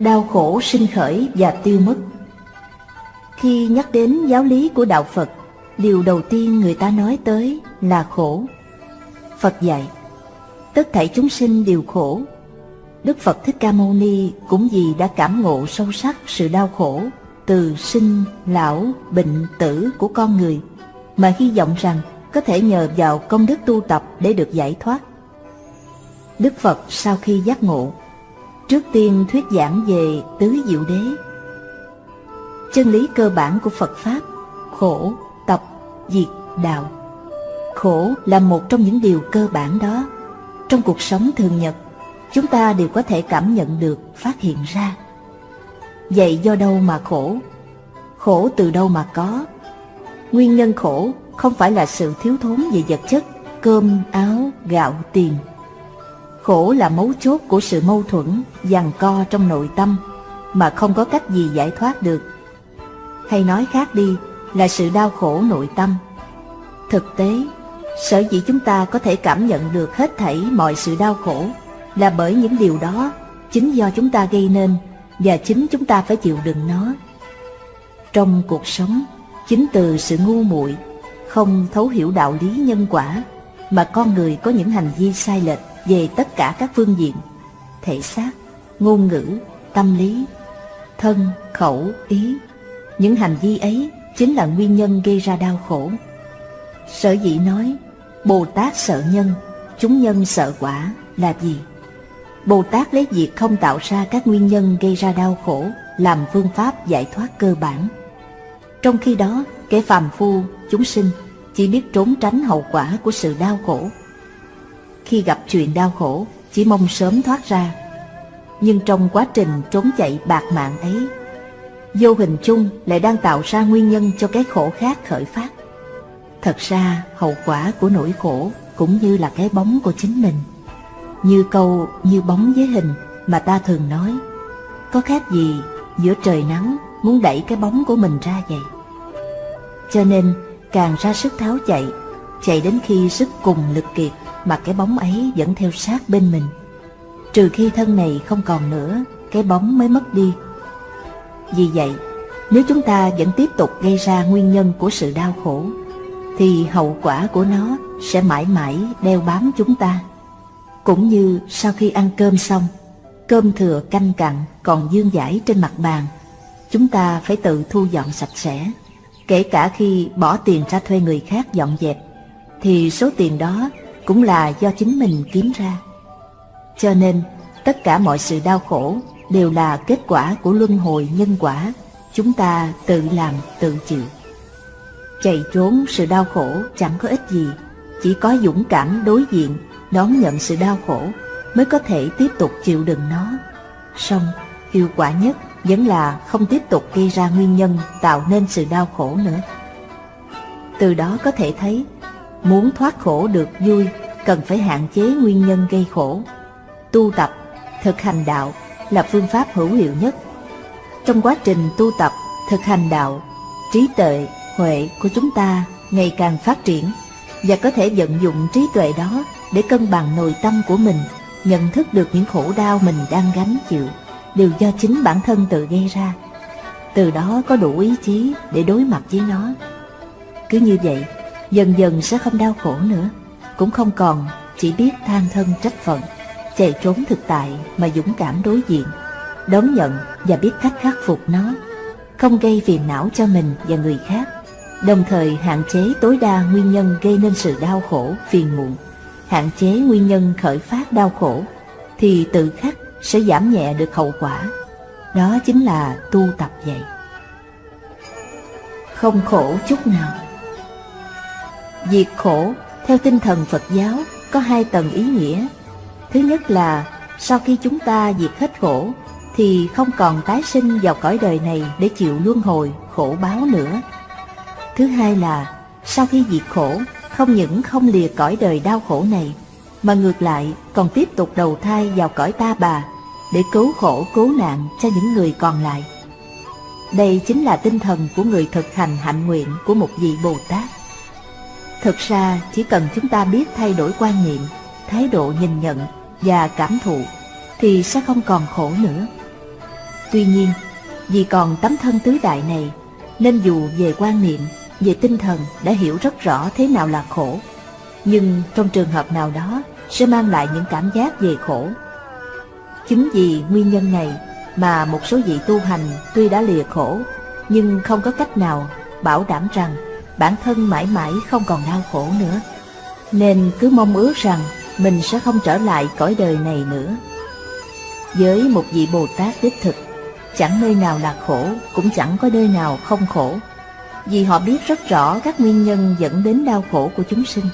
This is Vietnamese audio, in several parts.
đau khổ sinh khởi và tiêu mất. Khi nhắc đến giáo lý của Đạo Phật, điều đầu tiên người ta nói tới là khổ. Phật dạy, tất thảy chúng sinh đều khổ. Đức Phật Thích Ca Mâu Ni cũng vì đã cảm ngộ sâu sắc sự đau khổ từ sinh, lão, bệnh, tử của con người, mà hy vọng rằng có thể nhờ vào công đức tu tập để được giải thoát. Đức Phật sau khi giác ngộ, trước tiên thuyết giảng về tứ diệu đế. Chân lý cơ bản của Phật Pháp, khổ, tập, diệt, đạo. Khổ là một trong những điều cơ bản đó. Trong cuộc sống thường nhật, chúng ta đều có thể cảm nhận được, phát hiện ra. Vậy do đâu mà khổ? Khổ từ đâu mà có? Nguyên nhân khổ không phải là sự thiếu thốn về vật chất, cơm, áo, gạo, tiền. Khổ là mấu chốt của sự mâu thuẫn, giằng co trong nội tâm, mà không có cách gì giải thoát được. Hay nói khác đi, là sự đau khổ nội tâm. Thực tế, sở dĩ chúng ta có thể cảm nhận được hết thảy mọi sự đau khổ là bởi những điều đó chính do chúng ta gây nên và chính chúng ta phải chịu đựng nó. Trong cuộc sống, chính từ sự ngu muội, không thấu hiểu đạo lý nhân quả mà con người có những hành vi sai lệch về tất cả các phương diện, thể xác, ngôn ngữ, tâm lý, thân, khẩu, ý. Những hành vi ấy chính là nguyên nhân gây ra đau khổ. Sở dĩ nói, Bồ Tát sợ nhân, chúng nhân sợ quả là gì? Bồ Tát lấy việc không tạo ra các nguyên nhân gây ra đau khổ làm phương pháp giải thoát cơ bản. Trong khi đó, kẻ phàm phu, chúng sinh chỉ biết trốn tránh hậu quả của sự đau khổ. Khi gặp chuyện đau khổ, chỉ mong sớm thoát ra. Nhưng trong quá trình trốn chạy bạc mạng ấy, vô hình chung lại đang tạo ra nguyên nhân cho cái khổ khác khởi phát. Thật ra, hậu quả của nỗi khổ cũng như là cái bóng của chính mình. Như câu như bóng với hình mà ta thường nói, có khác gì giữa trời nắng muốn đẩy cái bóng của mình ra vậy. Cho nên, càng ra sức tháo chạy, chạy đến khi sức cùng lực kiệt mà cái bóng ấy vẫn theo sát bên mình. Trừ khi thân này không còn nữa, cái bóng mới mất đi. Vì vậy, nếu chúng ta vẫn tiếp tục gây ra nguyên nhân của sự đau khổ, thì hậu quả của nó sẽ mãi mãi đeo bám chúng ta. Cũng như sau khi ăn cơm xong, cơm thừa canh cặn còn dương dãi trên mặt bàn, chúng ta phải tự thu dọn sạch sẽ. Kể cả khi bỏ tiền ra thuê người khác dọn dẹp, thì số tiền đó cũng là do chính mình kiếm ra. Cho nên, tất cả mọi sự đau khổ đều là kết quả của luân hồi nhân quả, chúng ta tự làm tự chịu. Chạy trốn sự đau khổ chẳng có ích gì, chỉ có dũng cảm đối diện, đón nhận sự đau khổ mới có thể tiếp tục chịu đựng nó. Song, hiệu quả nhất vẫn là không tiếp tục gây ra nguyên nhân tạo nên sự đau khổ nữa. Từ đó có thể thấy, muốn thoát khổ được vui cần phải hạn chế nguyên nhân gây khổ. Tu tập, thực hành đạo là phương pháp hữu hiệu nhất. Trong quá trình tu tập, thực hành đạo, trí tuệ, huệ của chúng ta ngày càng phát triển và có thể vận dụng trí tuệ đó để cân bằng nội tâm của mình, nhận thức được những khổ đau mình đang gánh chịu đều do chính bản thân tự gây ra. Từ đó có đủ ý chí để đối mặt với nó. Cứ như vậy, dần dần sẽ không đau khổ nữa, cũng không còn chỉ biết than thân trách phận, chạy trốn thực tại mà dũng cảm đối diện, đón nhận và biết cách khắc phục nó, không gây phiền não cho mình và người khác, đồng thời hạn chế tối đa nguyên nhân gây nên sự đau khổ, phiền muộn, hạn chế nguyên nhân khởi phát đau khổ, thì tự khắc sẽ giảm nhẹ được hậu quả. Đó chính là tu tập vậy. Không khổ chút nào. Diệt khổ theo tinh thần Phật giáo có hai tầng ý nghĩa. Thứ nhất là sau khi chúng ta diệt hết khổ thì không còn tái sinh vào cõi đời này để chịu luân hồi, khổ báo nữa. Thứ hai là sau khi diệt khổ không những không lìa cõi đời đau khổ này mà ngược lại còn tiếp tục đầu thai vào cõi ta bà để cứu khổ cứu nạn cho những người còn lại. Đây chính là tinh thần của người thực hành hạnh nguyện của một vị Bồ Tát. Thực ra chỉ cần chúng ta biết thay đổi quan niệm, thái độ nhìn nhận và cảm thụ thì sẽ không còn khổ nữa. Tuy nhiên, vì còn tấm thân tứ đại này, nên dù về quan niệm, về tinh thần đã hiểu rất rõ thế nào là khổ, nhưng trong trường hợp nào đó sẽ mang lại những cảm giác về khổ. Chính vì nguyên nhân này mà một số vị tu hành tuy đã lìa khổ, nhưng không có cách nào bảo đảm rằng bản thân mãi mãi không còn đau khổ nữa. Nên cứ mong ước rằng mình sẽ không trở lại cõi đời này nữa. Với một vị Bồ Tát đích thực, chẳng nơi nào là khổ, cũng chẳng có nơi nào không khổ, vì họ biết rất rõ các nguyên nhân dẫn đến đau khổ của chúng sinh.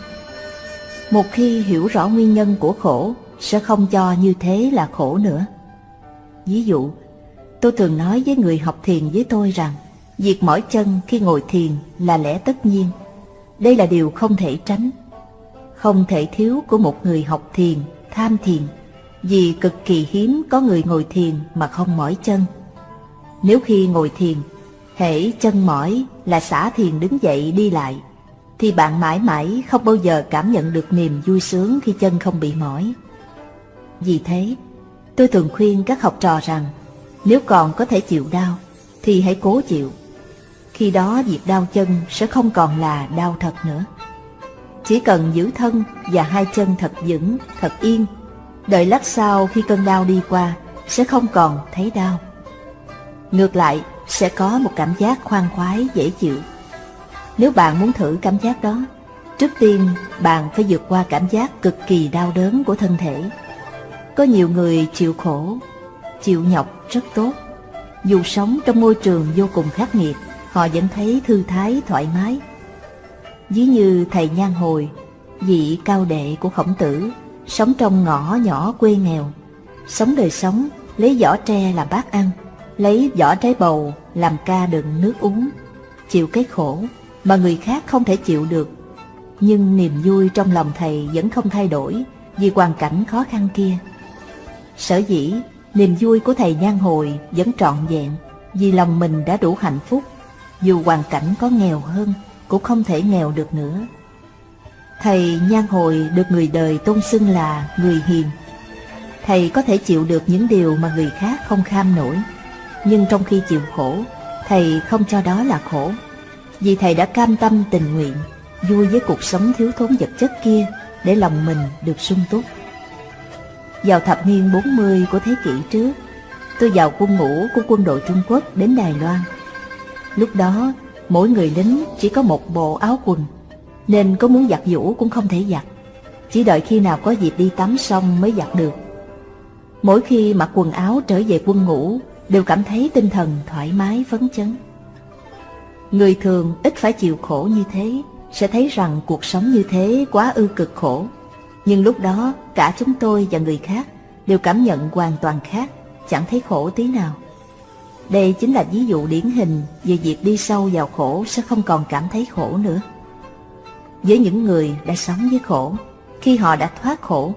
Một khi hiểu rõ nguyên nhân của khổ, sẽ không cho như thế là khổ nữa. Ví dụ, tôi thường nói với người học thiền với tôi rằng, việc mỏi chân khi ngồi thiền là lẽ tất nhiên. Đây là điều không thể tránh. Không thể thiếu của một người học thiền, tham thiền, vì cực kỳ hiếm có người ngồi thiền mà không mỏi chân. Nếu khi ngồi thiền, hễ chân mỏi là xả thiền đứng dậy đi lại, thì bạn mãi mãi không bao giờ cảm nhận được niềm vui sướng khi chân không bị mỏi. Vì thế, tôi thường khuyên các học trò rằng, nếu còn có thể chịu đau, thì hãy cố chịu. Khi đó việc đau chân sẽ không còn là đau thật nữa. Chỉ cần giữ thân và hai chân thật vững, thật yên, đợi lát sau khi cơn đau đi qua, sẽ không còn thấy đau. Ngược lại, sẽ có một cảm giác khoan khoái dễ chịu. Nếu bạn muốn thử cảm giác đó, trước tiên bạn phải vượt qua cảm giác cực kỳ đau đớn của thân thể. Có nhiều người chịu khổ, chịu nhọc rất tốt. Dù sống trong môi trường vô cùng khắc nghiệt, họ vẫn thấy thư thái, thoải mái. Ví như thầy Nhan Hồi, vị cao đệ của khổng tử, sống trong ngõ nhỏ quê nghèo, sống đời sống, lấy vỏ tre làm bát ăn, lấy vỏ trái bầu làm ca đựng nước uống, chịu cái khổ mà người khác không thể chịu được. Nhưng niềm vui trong lòng thầy vẫn không thay đổi vì hoàn cảnh khó khăn kia. Sở dĩ, niềm vui của thầy nhan hồi vẫn trọn vẹn vì lòng mình đã đủ hạnh phúc, dù hoàn cảnh có nghèo hơn cũng không thể nghèo được nữa. Thầy nhan hồi được người đời tôn xưng là người hiền. Thầy có thể chịu được những điều mà người khác không kham nổi nhưng trong khi chịu khổ, thầy không cho đó là khổ, vì thầy đã cam tâm tình nguyện, vui với cuộc sống thiếu thốn vật chất kia để lòng mình được sung túc. Vào thập niên 40 của thế kỷ trước, tôi vào quân ngũ của quân đội Trung Quốc đến Đài Loan. Lúc đó, mỗi người lính chỉ có một bộ áo quần, nên có muốn giặt vũ cũng không thể giặt. Chỉ đợi khi nào có dịp đi tắm xong mới giặt được. Mỗi khi mặc quần áo trở về quân ngũ đều cảm thấy tinh thần thoải mái phấn chấn. Người thường ít phải chịu khổ như thế, sẽ thấy rằng cuộc sống như thế quá ư cực khổ. Nhưng lúc đó, cả chúng tôi và người khác đều cảm nhận hoàn toàn khác, chẳng thấy khổ tí nào. Đây chính là ví dụ điển hình về việc đi sâu vào khổ sẽ không còn cảm thấy khổ nữa. Với những người đã sống với khổ, khi họ đã thoát khổ,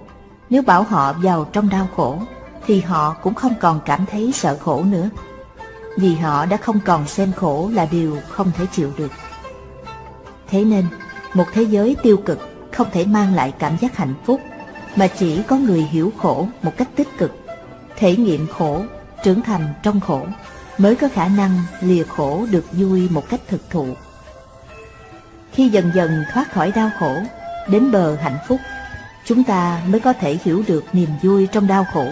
nếu bảo họ vào trong đau khổ thì họ cũng không còn cảm thấy sợ khổ nữa, vì họ đã không còn xem khổ là điều không thể chịu được. Thế nên, một thế giới tiêu cực không thể mang lại cảm giác hạnh phúc, mà chỉ có người hiểu khổ một cách tích cực, thể nghiệm khổ, trưởng thành trong khổ, mới có khả năng lìa khổ được vui một cách thực thụ. Khi dần dần thoát khỏi đau khổ, đến bờ hạnh phúc, chúng ta mới có thể hiểu được niềm vui trong đau khổ.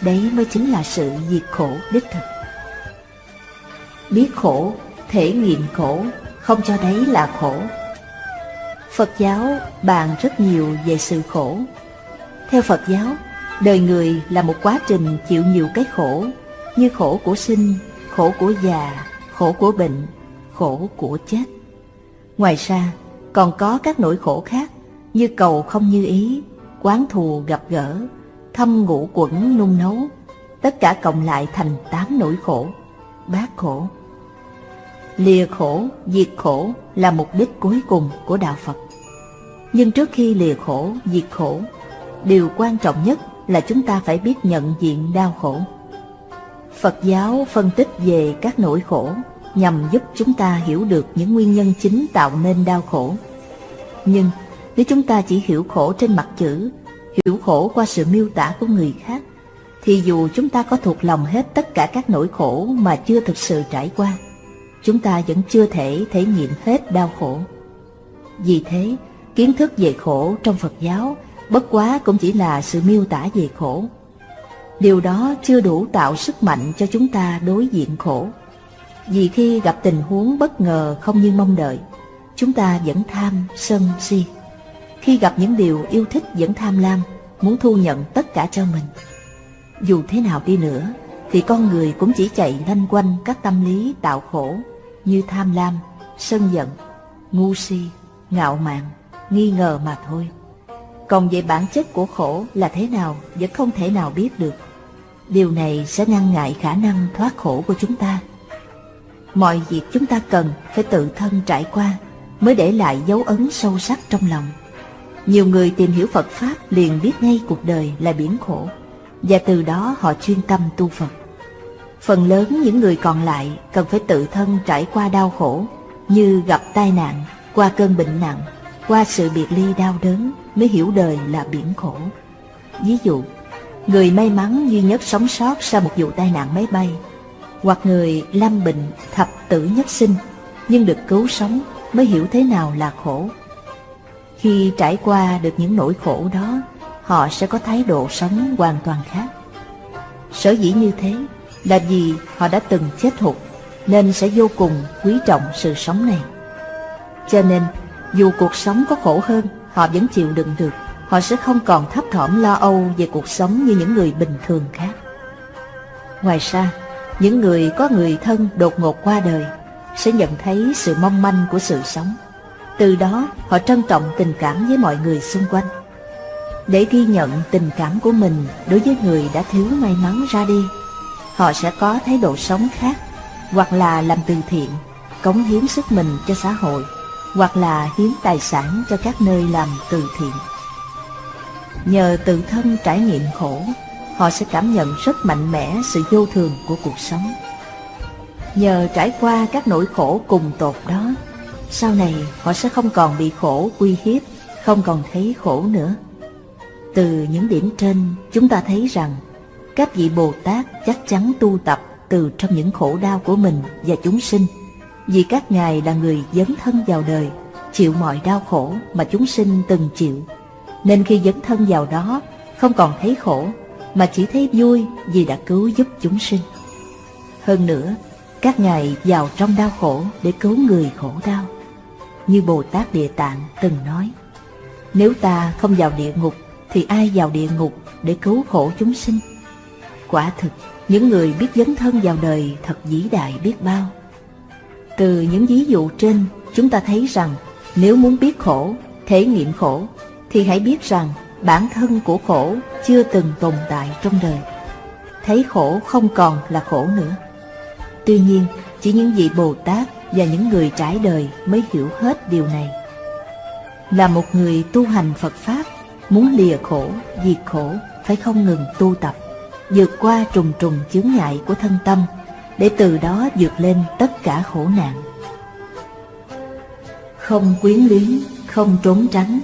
Đấy mới chính là sự diệt khổ đích thực. Biết khổ, thể nghiệm khổ, không cho đấy là khổ. Phật giáo bàn rất nhiều về sự khổ. Theo Phật giáo, đời người là một quá trình chịu nhiều cái khổ. Như khổ của sinh, khổ của già, khổ của bệnh, khổ của chết Ngoài ra, còn có các nỗi khổ khác như cầu không như ý, quán thù gặp gỡ, thâm ngũ quẩn nung nấu, tất cả cộng lại thành tám nỗi khổ, bát khổ. Lìa khổ, diệt khổ là mục đích cuối cùng của Đạo Phật. Nhưng trước khi lìa khổ, diệt khổ, điều quan trọng nhất là chúng ta phải biết nhận diện đau khổ. Phật giáo phân tích về các nỗi khổ nhằm giúp chúng ta hiểu được những nguyên nhân chính tạo nên đau khổ. Nhưng nếu chúng ta chỉ hiểu khổ trên mặt chữ hiểu khổ qua sự miêu tả của người khác, thì dù chúng ta có thuộc lòng hết tất cả các nỗi khổ mà chưa thực sự trải qua, chúng ta vẫn chưa thể thể nghiệm hết đau khổ. Vì thế, kiến thức về khổ trong Phật giáo bất quá cũng chỉ là sự miêu tả về khổ. Điều đó chưa đủ tạo sức mạnh cho chúng ta đối diện khổ. Vì khi gặp tình huống bất ngờ không như mong đợi, chúng ta vẫn tham, sân, si. Khi gặp những điều yêu thích vẫn tham lam, muốn thu nhận tất cả cho mình. Dù thế nào đi nữa, thì con người cũng chỉ chạy lanh quanh các tâm lý tạo khổ như tham lam, sân giận, ngu si, ngạo mạn, nghi ngờ mà thôi. Còn về bản chất của khổ là thế nào vẫn không thể nào biết được. Điều này sẽ ngăn ngại khả năng thoát khổ của chúng ta. Mọi việc chúng ta cần phải tự thân trải qua mới để lại dấu ấn sâu sắc trong lòng. Nhiều người tìm hiểu Phật Pháp liền biết ngay cuộc đời là biển khổ, và từ đó họ chuyên tâm tu Phật. Phần lớn những người còn lại cần phải tự thân trải qua đau khổ, như gặp tai nạn, qua cơn bệnh nặng, qua sự biệt ly đau đớn mới hiểu đời là biển khổ. Ví dụ, người may mắn duy nhất sống sót sau một vụ tai nạn máy bay, hoặc người lâm bệnh thập tử nhất sinh nhưng được cứu sống mới hiểu thế nào là khổ. Khi trải qua được những nỗi khổ đó, họ sẽ có thái độ sống hoàn toàn khác. Sở dĩ như thế là vì họ đã từng chết hụt, nên sẽ vô cùng quý trọng sự sống này. Cho nên, dù cuộc sống có khổ hơn, họ vẫn chịu đựng được. Họ sẽ không còn thấp thỏm lo âu về cuộc sống như những người bình thường khác. Ngoài ra, những người có người thân đột ngột qua đời sẽ nhận thấy sự mong manh của sự sống. Từ đó họ trân trọng tình cảm với mọi người xung quanh. Để ghi nhận tình cảm của mình đối với người đã thiếu may mắn ra đi, họ sẽ có thái độ sống khác, hoặc là làm từ thiện, cống hiến sức mình cho xã hội, hoặc là hiến tài sản cho các nơi làm từ thiện. Nhờ tự thân trải nghiệm khổ, họ sẽ cảm nhận rất mạnh mẽ sự vô thường của cuộc sống. Nhờ trải qua các nỗi khổ cùng tột đó, sau này họ sẽ không còn bị khổ uy hiếp, không còn thấy khổ nữa. Từ những điểm trên, chúng ta thấy rằng các vị Bồ Tát chắc chắn tu tập từ trong những khổ đau của mình và chúng sinh, vì các ngài là người dấn thân vào đời, chịu mọi đau khổ mà chúng sinh từng chịu. Nên khi dấn thân vào đó, không còn thấy khổ, mà chỉ thấy vui vì đã cứu giúp chúng sinh. Hơn nữa, các ngài vào trong đau khổ để cứu người khổ đau. Như Bồ Tát Địa Tạng từng nói, nếu ta không vào địa ngục thì ai vào địa ngục để cứu khổ chúng sinh? Quả thực, những người biết dấn thân vào đời thật vĩ đại biết bao. Từ những ví dụ trên, chúng ta thấy rằng nếu muốn biết khổ, thể nghiệm khổ, thì hãy biết rằng bản thân của khổ chưa từng tồn tại trong đời. Thấy khổ không còn là khổ nữa. Tuy nhiên, chỉ những vị Bồ Tát và những người trải đời mới hiểu hết điều này. Là một người tu hành Phật Pháp, muốn lìa khổ, diệt khổ, phải không ngừng tu tập, vượt qua trùng trùng chướng ngại của thân tâm, để từ đó vượt lên tất cả khổ nạn. Không quyến luyến, không trốn tránh.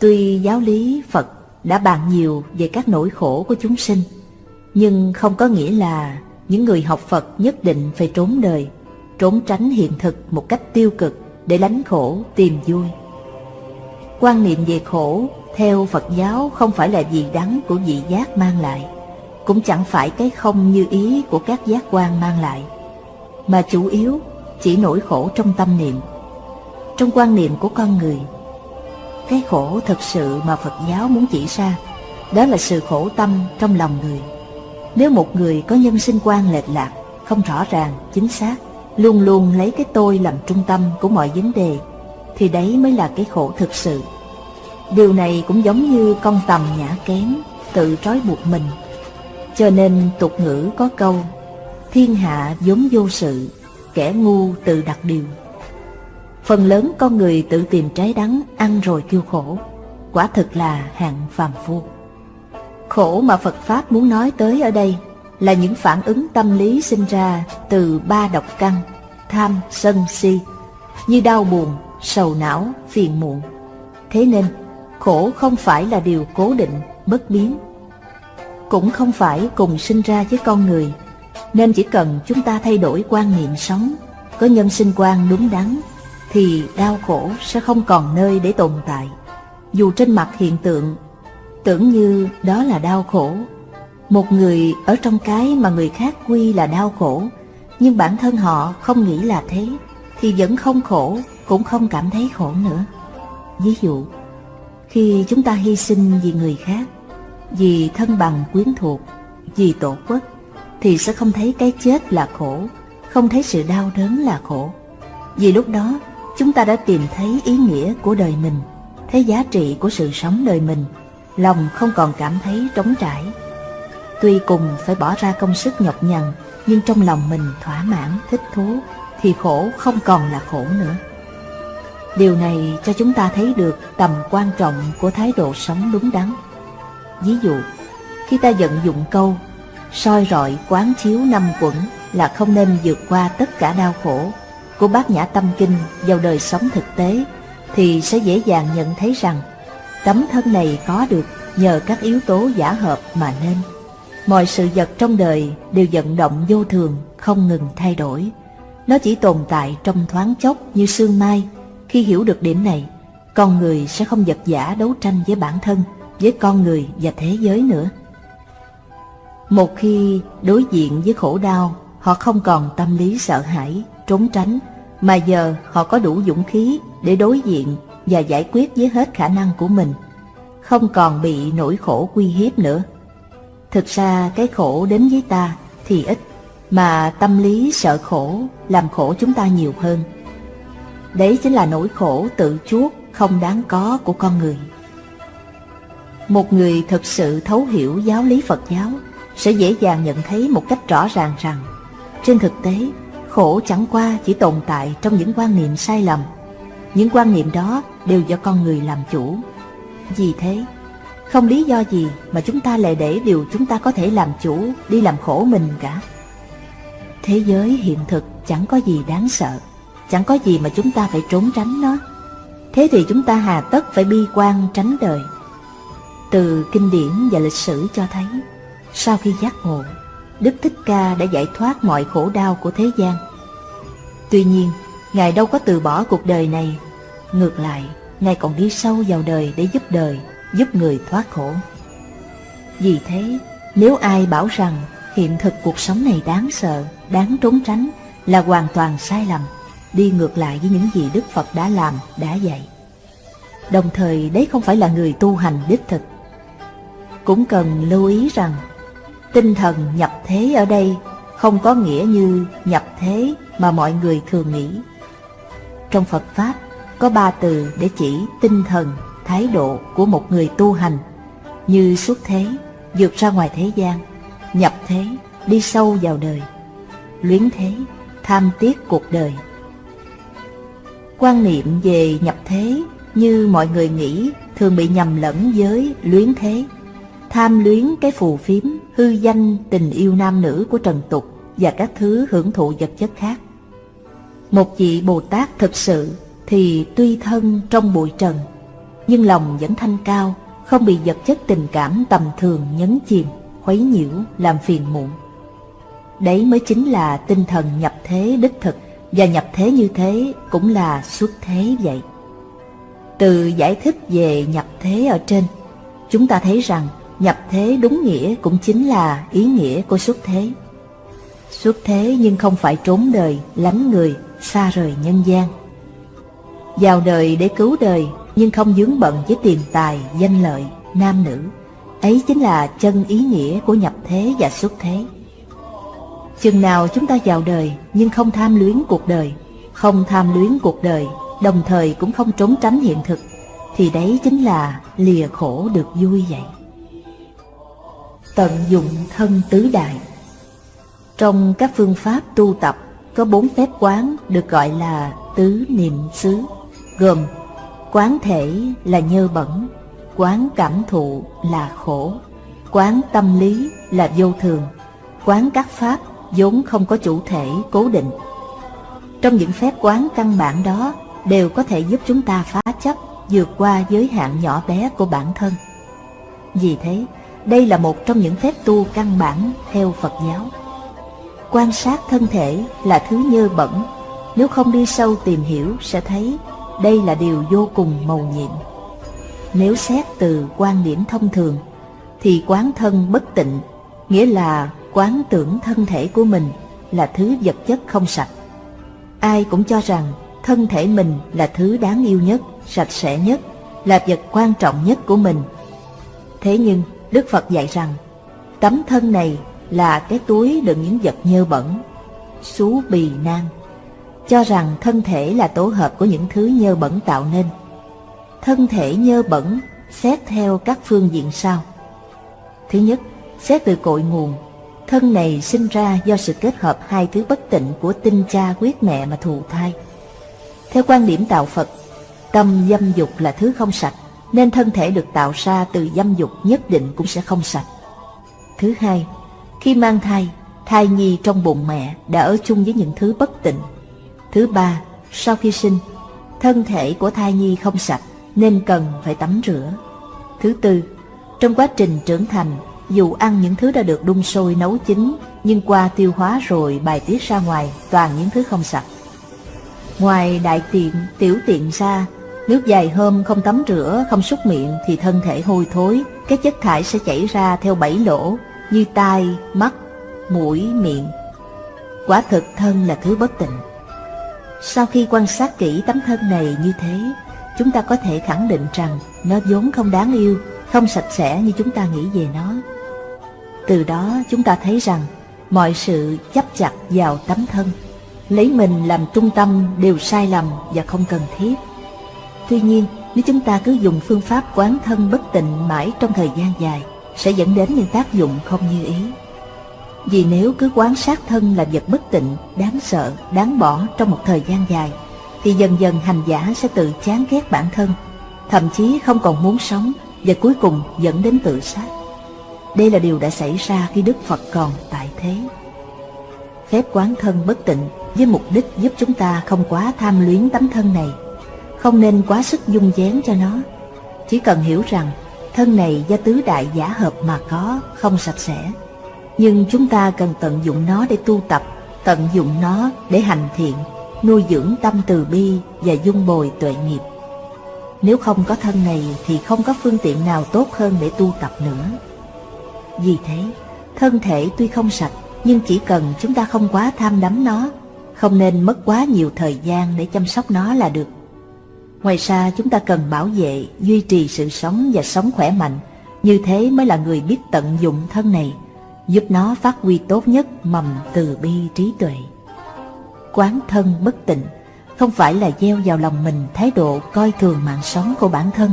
Tuy giáo lý Phật đã bàn nhiều về các nỗi khổ của chúng sinh, nhưng không có nghĩa là những người học Phật nhất định phải trốn đời, trốn tránh hiện thực một cách tiêu cực để lánh khổ, tìm vui. Quan niệm về khổ theo Phật giáo không phải là gì đắng của vị giác mang lại, cũng chẳng phải cái không như ý của các giác quan mang lại, mà chủ yếu chỉ nỗi khổ trong tâm niệm, trong quan niệm của con người. Cái khổ thực sự mà Phật giáo muốn chỉ ra, đó là sự khổ tâm trong lòng người. Nếu một người có nhân sinh quan lệch lạc, không rõ ràng, chính xác, luôn luôn lấy cái tôi làm trung tâm của mọi vấn đề, thì đấy mới là cái khổ thực sự. Điều này cũng giống như con tầm nhã kém, tự trói buộc mình. Cho nên tục ngữ có câu, thiên hạ vốn vô sự, kẻ ngu tự đặt điều. Phần lớn con người tự tìm trái đắng, ăn rồi kêu khổ, quả thực là hạng phàm phu. Khổ mà Phật Pháp muốn nói tới ở đây là những phản ứng tâm lý sinh ra từ ba độc căn, tham, sân, si, như đau buồn, sầu não, phiền muộn. Thế nên, khổ không phải là điều cố định, bất biến. cũng không phải cùng sinh ra với con người, nên chỉ cần chúng ta thay đổi quan niệm sống, có nhân sinh quan đúng đắn, thì đau khổ sẽ không còn nơi để tồn tại. Dù trên mặt hiện tượng, tưởng như đó là đau khổ. Một người ở trong cái mà người khác quy là đau khổ, nhưng bản thân họ không nghĩ là thế, thì vẫn không khổ, cũng không cảm thấy khổ nữa. Ví dụ, khi chúng ta hy sinh vì người khác, vì thân bằng quyến thuộc, vì tổ quốc, thì sẽ không thấy cái chết là khổ, không thấy sự đau đớn là khổ. Vì lúc đó, chúng ta đã tìm thấy ý nghĩa của đời mình, thấy giá trị của sự sống đời mình, lòng không còn cảm thấy trống trải. Tuy cùng phải bỏ ra công sức nhọc nhằn, nhưng trong lòng mình thỏa mãn, thích thú, thì khổ không còn là khổ nữa. Điều này cho chúng ta thấy được tầm quan trọng của thái độ sống đúng đắn. Ví dụ, khi ta vận dụng câu soi rọi quán chiếu năm quẩn là không nên vượt qua tất cả đau khổ của bát nhã tâm kinh vào đời sống thực tế thì sẽ dễ dàng nhận thấy rằng tấm thân này có được nhờ các yếu tố giả hợp mà nên. Mọi sự vật trong đời đều vận động vô thường, không ngừng thay đổi. Nó chỉ tồn tại trong thoáng chốc như sương mai. Khi hiểu được điểm này, con người sẽ không vật giả đấu tranh với bản thân, với con người và thế giới nữa. Một khi đối diện với khổ đau, họ không còn tâm lý sợ hãi, trốn tránh, mà giờ họ có đủ dũng khí để đối diện và giải quyết với hết khả năng của mình, không còn bị nỗi khổ quy hiếp nữa. Thực ra cái khổ đến với ta thì ít, mà tâm lý sợ khổ làm khổ chúng ta nhiều hơn. Đấy chính là nỗi khổ tự chuốc không đáng có của con người. Một người thực sự thấu hiểu giáo lý Phật giáo sẽ dễ dàng nhận thấy một cách rõ ràng rằng trên thực tế khổ chẳng qua chỉ tồn tại trong những quan niệm sai lầm. Những quan niệm đó đều do con người làm chủ. Vì thế, không lý do gì mà chúng ta lại để điều chúng ta có thể làm chủ đi làm khổ mình cả. Thế giới hiện thực chẳng có gì đáng sợ, chẳng có gì mà chúng ta phải trốn tránh nó. Thế thì chúng ta hà tất phải bi quan tránh đời. Từ kinh điển và lịch sử cho thấy, sau khi giác ngộ, Đức Thích Ca đã giải thoát mọi khổ đau của thế gian. Tuy nhiên, Ngài đâu có từ bỏ cuộc đời này. Ngược lại, Ngài còn đi sâu vào đời để giúp đời, giúp người thoát khổ. Vì thế, nếu ai bảo rằng hiện thực cuộc sống này đáng sợ, đáng trốn tránh là hoàn toàn sai lầm, đi ngược lại với những gì Đức Phật đã làm, đã dạy. Đồng thời đấy không phải là người tu hành đích thực. Cũng cần lưu ý rằng Tinh thần nhập thế ở đây không có nghĩa như nhập thế mà mọi người thường nghĩ. Trong Phật Pháp có ba từ để chỉ tinh thần, thái độ của một người tu hành như xuất thế, vượt ra ngoài thế gian, nhập thế, đi sâu vào đời, luyến thế, tham tiếc cuộc đời. Quan niệm về nhập thế như mọi người nghĩ thường bị nhầm lẫn với luyến thế tham luyến cái phù phiếm, hư danh tình yêu nam nữ của trần tục và các thứ hưởng thụ vật chất khác. Một vị Bồ Tát thực sự thì tuy thân trong bụi trần, nhưng lòng vẫn thanh cao, không bị vật chất tình cảm tầm thường nhấn chìm, khuấy nhiễu, làm phiền muộn. Đấy mới chính là tinh thần nhập thế đích thực, và nhập thế như thế cũng là xuất thế vậy. Từ giải thích về nhập thế ở trên, chúng ta thấy rằng Nhập thế đúng nghĩa cũng chính là ý nghĩa của xuất thế. Xuất thế nhưng không phải trốn đời, lánh người, xa rời nhân gian. Vào đời để cứu đời nhưng không dướng bận với tiền tài, danh lợi, nam nữ. Ấy chính là chân ý nghĩa của nhập thế và xuất thế. Chừng nào chúng ta vào đời nhưng không tham luyến cuộc đời, không tham luyến cuộc đời, đồng thời cũng không trốn tránh hiện thực, thì đấy chính là lìa khổ được vui vậy tận dụng thân tứ đại. Trong các phương pháp tu tập có bốn phép quán được gọi là tứ niệm xứ, gồm quán thể là nhơ bẩn, quán cảm thụ là khổ, quán tâm lý là vô thường, quán các pháp vốn không có chủ thể cố định. Trong những phép quán căn bản đó đều có thể giúp chúng ta phá chấp vượt qua giới hạn nhỏ bé của bản thân. Vì thế, đây là một trong những phép tu căn bản theo Phật giáo. Quan sát thân thể là thứ nhơ bẩn, nếu không đi sâu tìm hiểu sẽ thấy đây là điều vô cùng màu nhiệm. Nếu xét từ quan điểm thông thường, thì quán thân bất tịnh, nghĩa là quán tưởng thân thể của mình là thứ vật chất không sạch. Ai cũng cho rằng thân thể mình là thứ đáng yêu nhất, sạch sẽ nhất, là vật quan trọng nhất của mình. Thế nhưng, Đức Phật dạy rằng, tấm thân này là cái túi đựng những vật nhơ bẩn, xú bì nan, cho rằng thân thể là tổ hợp của những thứ nhơ bẩn tạo nên. Thân thể nhơ bẩn xét theo các phương diện sau. Thứ nhất, xét từ cội nguồn, thân này sinh ra do sự kết hợp hai thứ bất tịnh của tinh cha quyết mẹ mà thụ thai. Theo quan điểm tạo Phật, tâm dâm dục là thứ không sạch, nên thân thể được tạo ra từ dâm dục nhất định cũng sẽ không sạch. Thứ hai, khi mang thai, thai nhi trong bụng mẹ đã ở chung với những thứ bất tịnh. Thứ ba, sau khi sinh, thân thể của thai nhi không sạch nên cần phải tắm rửa. Thứ tư, trong quá trình trưởng thành, dù ăn những thứ đã được đun sôi nấu chín, nhưng qua tiêu hóa rồi bài tiết ra ngoài toàn những thứ không sạch. Ngoài đại tiện, tiểu tiện ra, nếu dài hôm không tắm rửa, không súc miệng thì thân thể hôi thối, các chất thải sẽ chảy ra theo bảy lỗ như tai, mắt, mũi, miệng. Quả thực thân là thứ bất tịnh. Sau khi quan sát kỹ tấm thân này như thế, chúng ta có thể khẳng định rằng nó vốn không đáng yêu, không sạch sẽ như chúng ta nghĩ về nó. Từ đó chúng ta thấy rằng mọi sự chấp chặt vào tấm thân, lấy mình làm trung tâm đều sai lầm và không cần thiết. Tuy nhiên, nếu chúng ta cứ dùng phương pháp quán thân bất tịnh mãi trong thời gian dài, sẽ dẫn đến những tác dụng không như ý. Vì nếu cứ quán sát thân là vật bất tịnh, đáng sợ, đáng bỏ trong một thời gian dài, thì dần dần hành giả sẽ tự chán ghét bản thân, thậm chí không còn muốn sống và cuối cùng dẫn đến tự sát. Đây là điều đã xảy ra khi Đức Phật còn tại thế. Phép quán thân bất tịnh với mục đích giúp chúng ta không quá tham luyến tấm thân này, không nên quá sức dung dén cho nó. Chỉ cần hiểu rằng thân này do tứ đại giả hợp mà có, không sạch sẽ. Nhưng chúng ta cần tận dụng nó để tu tập, tận dụng nó để hành thiện, nuôi dưỡng tâm từ bi và dung bồi tuệ nghiệp. Nếu không có thân này thì không có phương tiện nào tốt hơn để tu tập nữa. Vì thế, thân thể tuy không sạch, nhưng chỉ cần chúng ta không quá tham đắm nó, không nên mất quá nhiều thời gian để chăm sóc nó là được. Ngoài ra chúng ta cần bảo vệ, duy trì sự sống và sống khỏe mạnh, như thế mới là người biết tận dụng thân này, giúp nó phát huy tốt nhất mầm từ bi trí tuệ. Quán thân bất tịnh không phải là gieo vào lòng mình thái độ coi thường mạng sống của bản thân.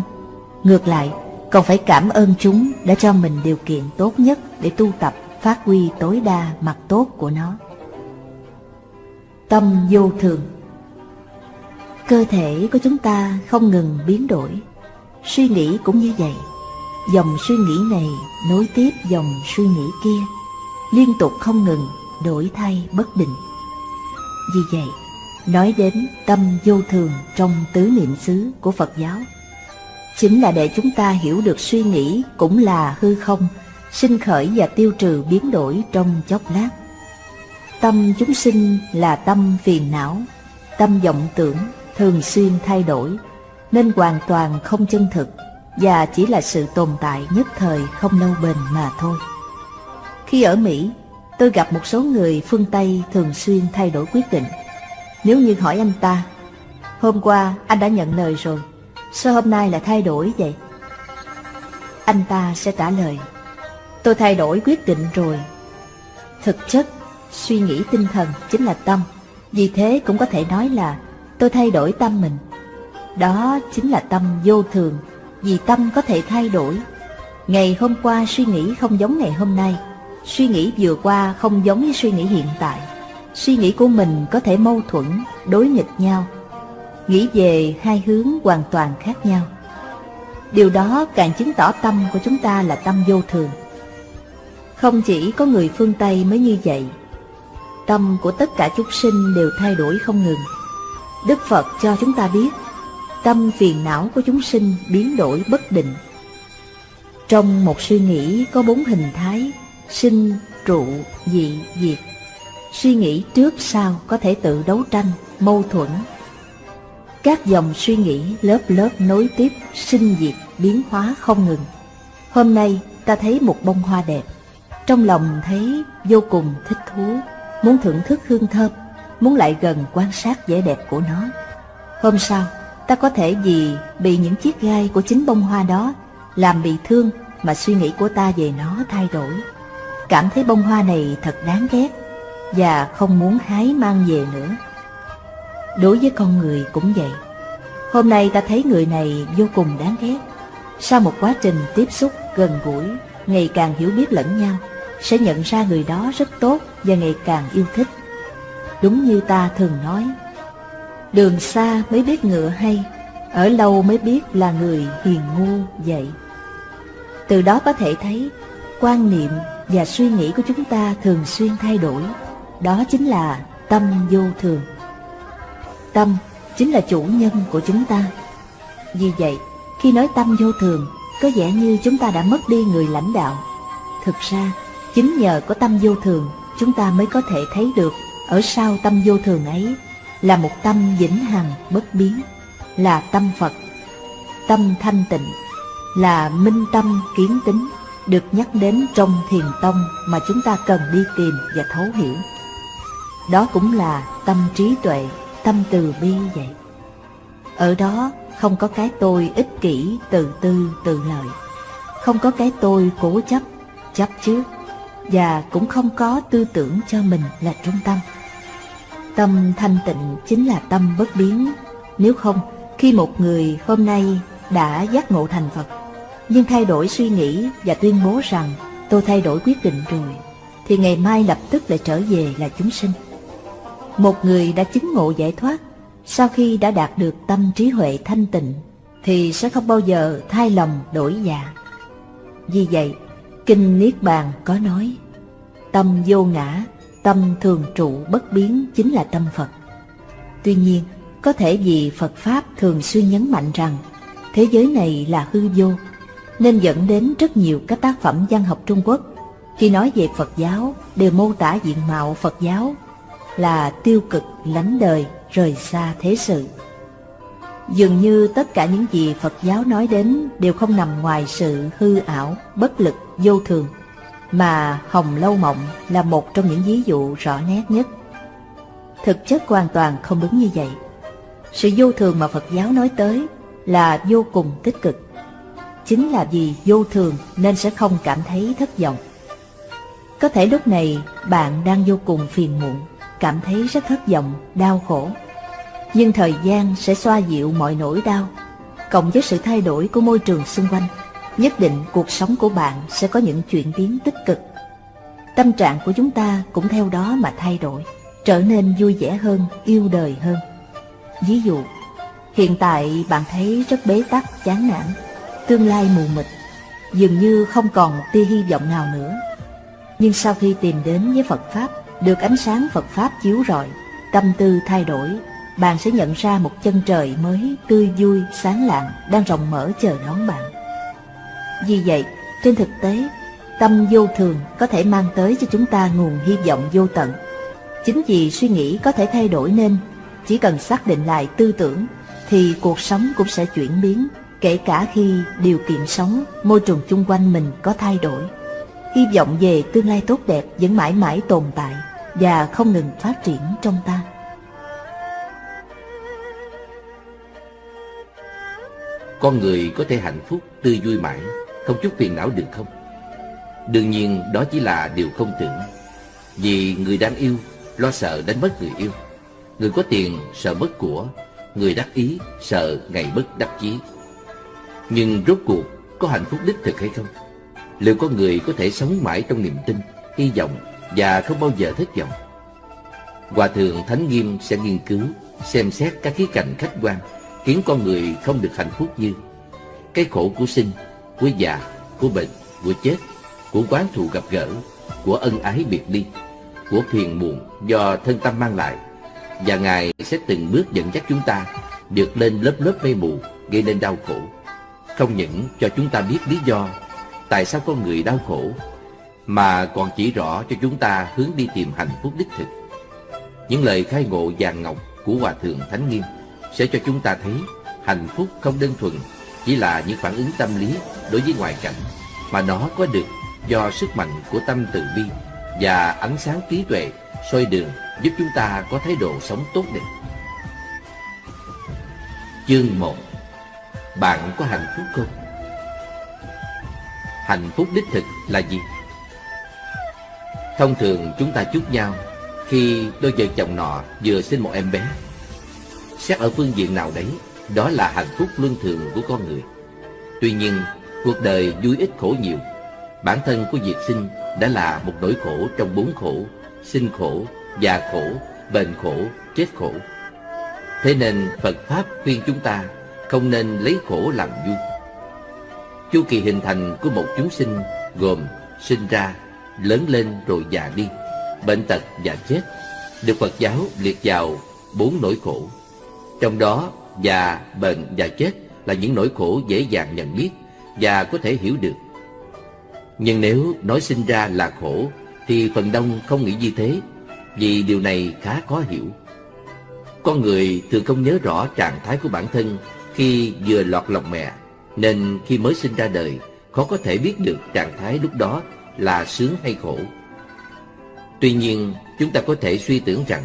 Ngược lại, còn phải cảm ơn chúng đã cho mình điều kiện tốt nhất để tu tập phát huy tối đa mặt tốt của nó. Tâm vô thường Cơ thể của chúng ta không ngừng biến đổi, suy nghĩ cũng như vậy. Dòng suy nghĩ này nối tiếp dòng suy nghĩ kia, liên tục không ngừng đổi thay bất định. Vì vậy, nói đến tâm vô thường trong tứ niệm xứ của Phật giáo, chính là để chúng ta hiểu được suy nghĩ cũng là hư không, sinh khởi và tiêu trừ biến đổi trong chốc lát. Tâm chúng sinh là tâm phiền não, tâm vọng tưởng thường xuyên thay đổi, nên hoàn toàn không chân thực và chỉ là sự tồn tại nhất thời không lâu bền mà thôi. Khi ở Mỹ, tôi gặp một số người phương Tây thường xuyên thay đổi quyết định. Nếu như hỏi anh ta, hôm qua anh đã nhận lời rồi, sao hôm nay lại thay đổi vậy? Anh ta sẽ trả lời, tôi thay đổi quyết định rồi. Thực chất, suy nghĩ tinh thần chính là tâm, vì thế cũng có thể nói là tôi thay đổi tâm mình. Đó chính là tâm vô thường, vì tâm có thể thay đổi. Ngày hôm qua suy nghĩ không giống ngày hôm nay, suy nghĩ vừa qua không giống với suy nghĩ hiện tại. Suy nghĩ của mình có thể mâu thuẫn, đối nghịch nhau, nghĩ về hai hướng hoàn toàn khác nhau. Điều đó càng chứng tỏ tâm của chúng ta là tâm vô thường. Không chỉ có người phương Tây mới như vậy, tâm của tất cả chúng sinh đều thay đổi không ngừng. Đức Phật cho chúng ta biết, tâm phiền não của chúng sinh biến đổi bất định. Trong một suy nghĩ có bốn hình thái, sinh, trụ, dị, diệt. Suy nghĩ trước sau có thể tự đấu tranh, mâu thuẫn. Các dòng suy nghĩ lớp lớp nối tiếp, sinh diệt, biến hóa không ngừng. Hôm nay ta thấy một bông hoa đẹp, trong lòng thấy vô cùng thích thú, muốn thưởng thức hương thơm, muốn lại gần quan sát vẻ đẹp của nó. Hôm sau, ta có thể vì bị những chiếc gai của chính bông hoa đó làm bị thương mà suy nghĩ của ta về nó thay đổi. Cảm thấy bông hoa này thật đáng ghét và không muốn hái mang về nữa. Đối với con người cũng vậy. Hôm nay ta thấy người này vô cùng đáng ghét. Sau một quá trình tiếp xúc gần gũi, ngày càng hiểu biết lẫn nhau, sẽ nhận ra người đó rất tốt và ngày càng yêu thích. Đúng như ta thường nói, đường xa mới biết ngựa hay, ở lâu mới biết là người hiền ngu vậy. Từ đó có thể thấy, quan niệm và suy nghĩ của chúng ta thường xuyên thay đổi, đó chính là tâm vô thường. Tâm chính là chủ nhân của chúng ta. Vì vậy, khi nói tâm vô thường, có vẻ như chúng ta đã mất đi người lãnh đạo. Thực ra, chính nhờ có tâm vô thường, chúng ta mới có thể thấy được ở sau tâm vô thường ấy là một tâm vĩnh hằng bất biến, là tâm Phật, tâm thanh tịnh, là minh tâm kiến tính, được nhắc đến trong thiền tông mà chúng ta cần đi tìm và thấu hiểu. Đó cũng là tâm trí tuệ, tâm từ bi vậy. Ở đó không có cái tôi ích kỷ, từ tư, tự lợi. Không có cái tôi cố chấp, chấp trước. Và cũng không có tư tưởng cho mình là trung tâm. Tâm thanh tịnh chính là tâm bất biến. Nếu không, khi một người hôm nay đã giác ngộ thành Phật, nhưng thay đổi suy nghĩ và tuyên bố rằng tôi thay đổi quyết định rồi, thì ngày mai lập tức lại trở về là chúng sinh. Một người đã chứng ngộ giải thoát sau khi đã đạt được tâm trí huệ thanh tịnh thì sẽ không bao giờ thay lòng đổi dạ. Vì vậy, Kinh Niết Bàn có nói, tâm vô ngã, tâm thường trụ bất biến chính là tâm Phật. Tuy nhiên, có thể vì Phật Pháp thường xuyên nhấn mạnh rằng thế giới này là hư vô, nên dẫn đến rất nhiều các tác phẩm văn học Trung Quốc khi nói về Phật giáo đều mô tả diện mạo Phật giáo là tiêu cực, lánh đời, rời xa thế sự. Dường như tất cả những gì Phật giáo nói đến đều không nằm ngoài sự hư ảo, bất lực, vô thường, mà Hồng Lâu Mộng là một trong những ví dụ rõ nét nhất. Thực chất hoàn toàn không đúng như vậy. Sự vô thường mà Phật giáo nói tới là vô cùng tích cực. Chính là vì vô thường nên sẽ không cảm thấy thất vọng. Có thể lúc này bạn đang vô cùng phiền muộn, cảm thấy rất thất vọng, đau khổ. Nhưng thời gian sẽ xoa dịu mọi nỗi đau, cộng với sự thay đổi của môi trường xung quanh, nhất định cuộc sống của bạn sẽ có những chuyển biến tích cực. Tâm trạng của chúng ta cũng theo đó mà thay đổi, trở nên vui vẻ hơn, yêu đời hơn. Ví dụ, hiện tại bạn thấy rất bế tắc, chán nản, tương lai mù mịt, dường như không còn một tia hy vọng nào nữa. Nhưng sau khi tìm đến với Phật Pháp, được ánh sáng Phật Pháp chiếu rọi, tâm tư thay đổi, bạn sẽ nhận ra một chân trời mới tươi vui, sáng lạng đang rộng mở chờ đón bạn. Vì vậy, trên thực tế, tâm vô thường có thể mang tới cho chúng ta nguồn hy vọng vô tận. Chính vì suy nghĩ có thể thay đổi nên, chỉ cần xác định lại tư tưởng, thì cuộc sống cũng sẽ chuyển biến, kể cả khi điều kiện sống, môi trường chung quanh mình có thay đổi. Hy vọng về tương lai tốt đẹp vẫn mãi mãi tồn tại và không ngừng phát triển trong ta. Con người có thể hạnh phúc, tươi vui mãi, không chút phiền não được không? Đương nhiên đó chỉ là điều không tưởng. Vì người đang yêu, lo sợ đánh mất người yêu. Người có tiền sợ mất của, người đắc ý sợ ngày bất đắc chí. Nhưng rốt cuộc có hạnh phúc đích thực hay không? Liệu có người có thể sống mãi trong niềm tin, hy vọng và không bao giờ thất vọng? Hòa thượng Thánh Nghiêm sẽ nghiên cứu, xem xét các khía cạnh khách quan khiến con người không được hạnh phúc như cái khổ của sinh, của già, của bệnh, của chết, của quán thù gặp gỡ, của ân ái biệt ly, của phiền muộn do thân tâm mang lại. Và Ngài sẽ từng bước dẫn dắt chúng ta vượt lên lớp lớp mây mù gây nên đau khổ. Không những cho chúng ta biết lý do tại sao con người đau khổ, mà còn chỉ rõ cho chúng ta hướng đi tìm hạnh phúc đích thực. Những lời khai ngộ vàng ngọc của Hòa Thượng Thánh Nghiêm sẽ cho chúng ta thấy hạnh phúc không đơn thuần chỉ là những phản ứng tâm lý đối với ngoại cảnh, mà nó có được do sức mạnh của tâm từ bi và ánh sáng trí tuệ soi đường giúp chúng ta có thái độ sống tốt đẹp. Chương 1 Bạn có hạnh phúc không? Hạnh phúc đích thực là gì? Thông thường chúng ta chúc nhau khi đôi vợ chồng nọ vừa sinh một em bé. Xét ở phương diện nào đấy, đó là hạnh phúc luân thường của con người. Tuy nhiên, cuộc đời vui ít khổ nhiều. Bản thân của việc sinh đã là một nỗi khổ trong bốn khổ, sinh khổ, già khổ, bệnh khổ, chết khổ. Thế nên Phật Pháp khuyên chúng ta không nên lấy khổ làm vui. Chu kỳ hình thành của một chúng sinh gồm sinh ra, lớn lên rồi già đi, bệnh tật và chết, được Phật giáo liệt vào bốn nỗi khổ. Trong đó, già, bệnh và chết là những nỗi khổ dễ dàng nhận biết và có thể hiểu được. Nhưng nếu nói sinh ra là khổ, thì phần đông không nghĩ như thế, vì điều này khá khó hiểu. Con người thường không nhớ rõ trạng thái của bản thân khi vừa lọt lòng mẹ, nên khi mới sinh ra đời, khó có thể biết được trạng thái lúc đó là sướng hay khổ. Tuy nhiên, chúng ta có thể suy tưởng rằng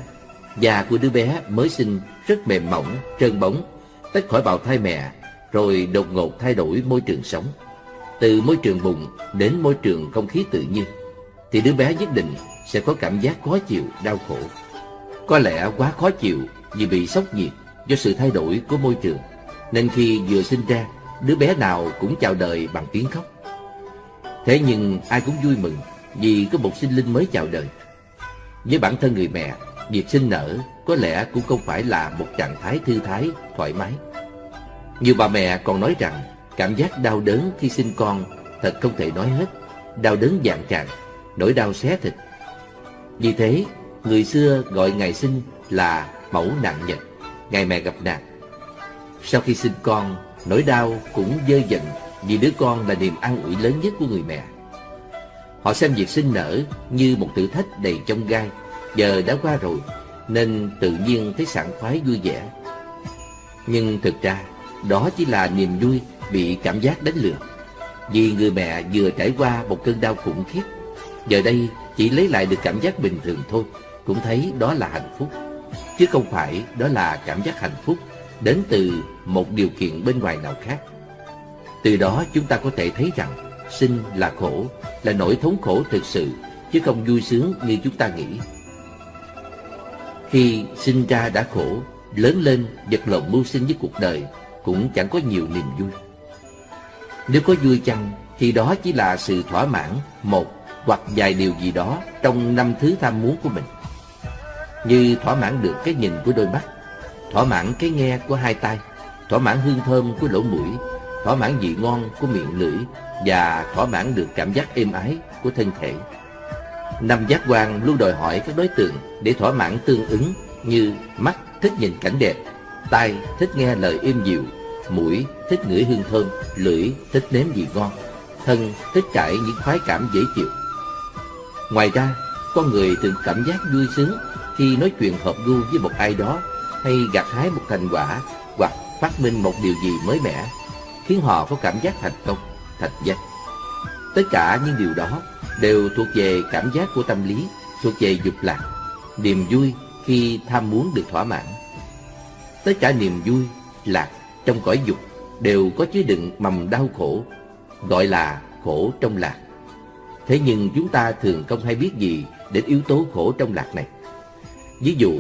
da của đứa bé mới sinh rất mềm mỏng, trơn bóng, tách khỏi bào thai mẹ, rồi đột ngột thay đổi môi trường sống. Từ môi trường bùng đến môi trường không khí tự nhiên, thì đứa bé nhất định sẽ có cảm giác khó chịu, đau khổ. Có lẽ quá khó chịu vì bị sốc nhiệt do sự thay đổi của môi trường, nên khi vừa sinh ra, đứa bé nào cũng chào đời bằng tiếng khóc. Thế nhưng ai cũng vui mừng vì có một sinh linh mới chào đời. Với bản thân người mẹ, việc sinh nở có lẽ cũng không phải là một trạng thái thư thái, thoải mái. Nhiều bà mẹ còn nói rằng cảm giác đau đớn khi sinh con thật không thể nói hết, đau đớn dạng tràn, nỗi đau xé thịt. Vì thế, người xưa gọi ngày sinh là mẫu nạn nhật, ngày mẹ gặp nạn. Sau khi sinh con, nỗi đau cũng dơ dần vì đứa con là niềm an ủi lớn nhất của người mẹ. Họ xem việc sinh nở như một thử thách đầy trong gai, giờ đã qua rồi, nên tự nhiên thấy sảng khoái vui vẻ. Nhưng thực ra, đó chỉ là niềm vui bị cảm giác đánh lừa. Vì người mẹ vừa trải qua một cơn đau khủng khiếp, giờ đây chỉ lấy lại được cảm giác bình thường thôi, cũng thấy đó là hạnh phúc. Chứ không phải đó là cảm giác hạnh phúc đến từ một điều kiện bên ngoài nào khác. Từ đó chúng ta có thể thấy rằng sinh là khổ, là nỗi thống khổ thực sự, chứ không vui sướng như chúng ta nghĩ. Khi sinh ra đã khổ, lớn lên vật lộn mưu sinh với cuộc đời cũng chẳng có nhiều niềm vui. Nếu có vui chăng thì đó chỉ là sự thỏa mãn một hoặc vài điều gì đó trong năm thứ tham muốn của mình. Như thỏa mãn được cái nhìn của đôi mắt, thỏa mãn cái nghe của hai tai, thỏa mãn hương thơm của lỗ mũi, thỏa mãn vị ngon của miệng lưỡi và thỏa mãn được cảm giác êm ái của thân thể. Năm giác quan luôn đòi hỏi các đối tượng để thỏa mãn tương ứng như mắt thích nhìn cảnh đẹp, tai thích nghe lời êm dịu, mũi thích ngửi hương thơm, lưỡi thích nếm vị ngon, thân thích trải những khoái cảm dễ chịu. Ngoài ra, con người thường cảm giác vui sướng khi nói chuyện hợp gu với một ai đó hay gặt hái một thành quả hoặc phát minh một điều gì mới mẻ, khiến họ có cảm giác thành công, thành danh. Tất cả những điều đó đều thuộc về cảm giác của tâm lý, thuộc về dục lạc, niềm vui khi tham muốn được thỏa mãn. Tất cả niềm vui, lạc trong cõi dục đều có chứa đựng mầm đau khổ, gọi là khổ trong lạc. Thế nhưng chúng ta thường không hay biết gì đến yếu tố khổ trong lạc này. Ví dụ,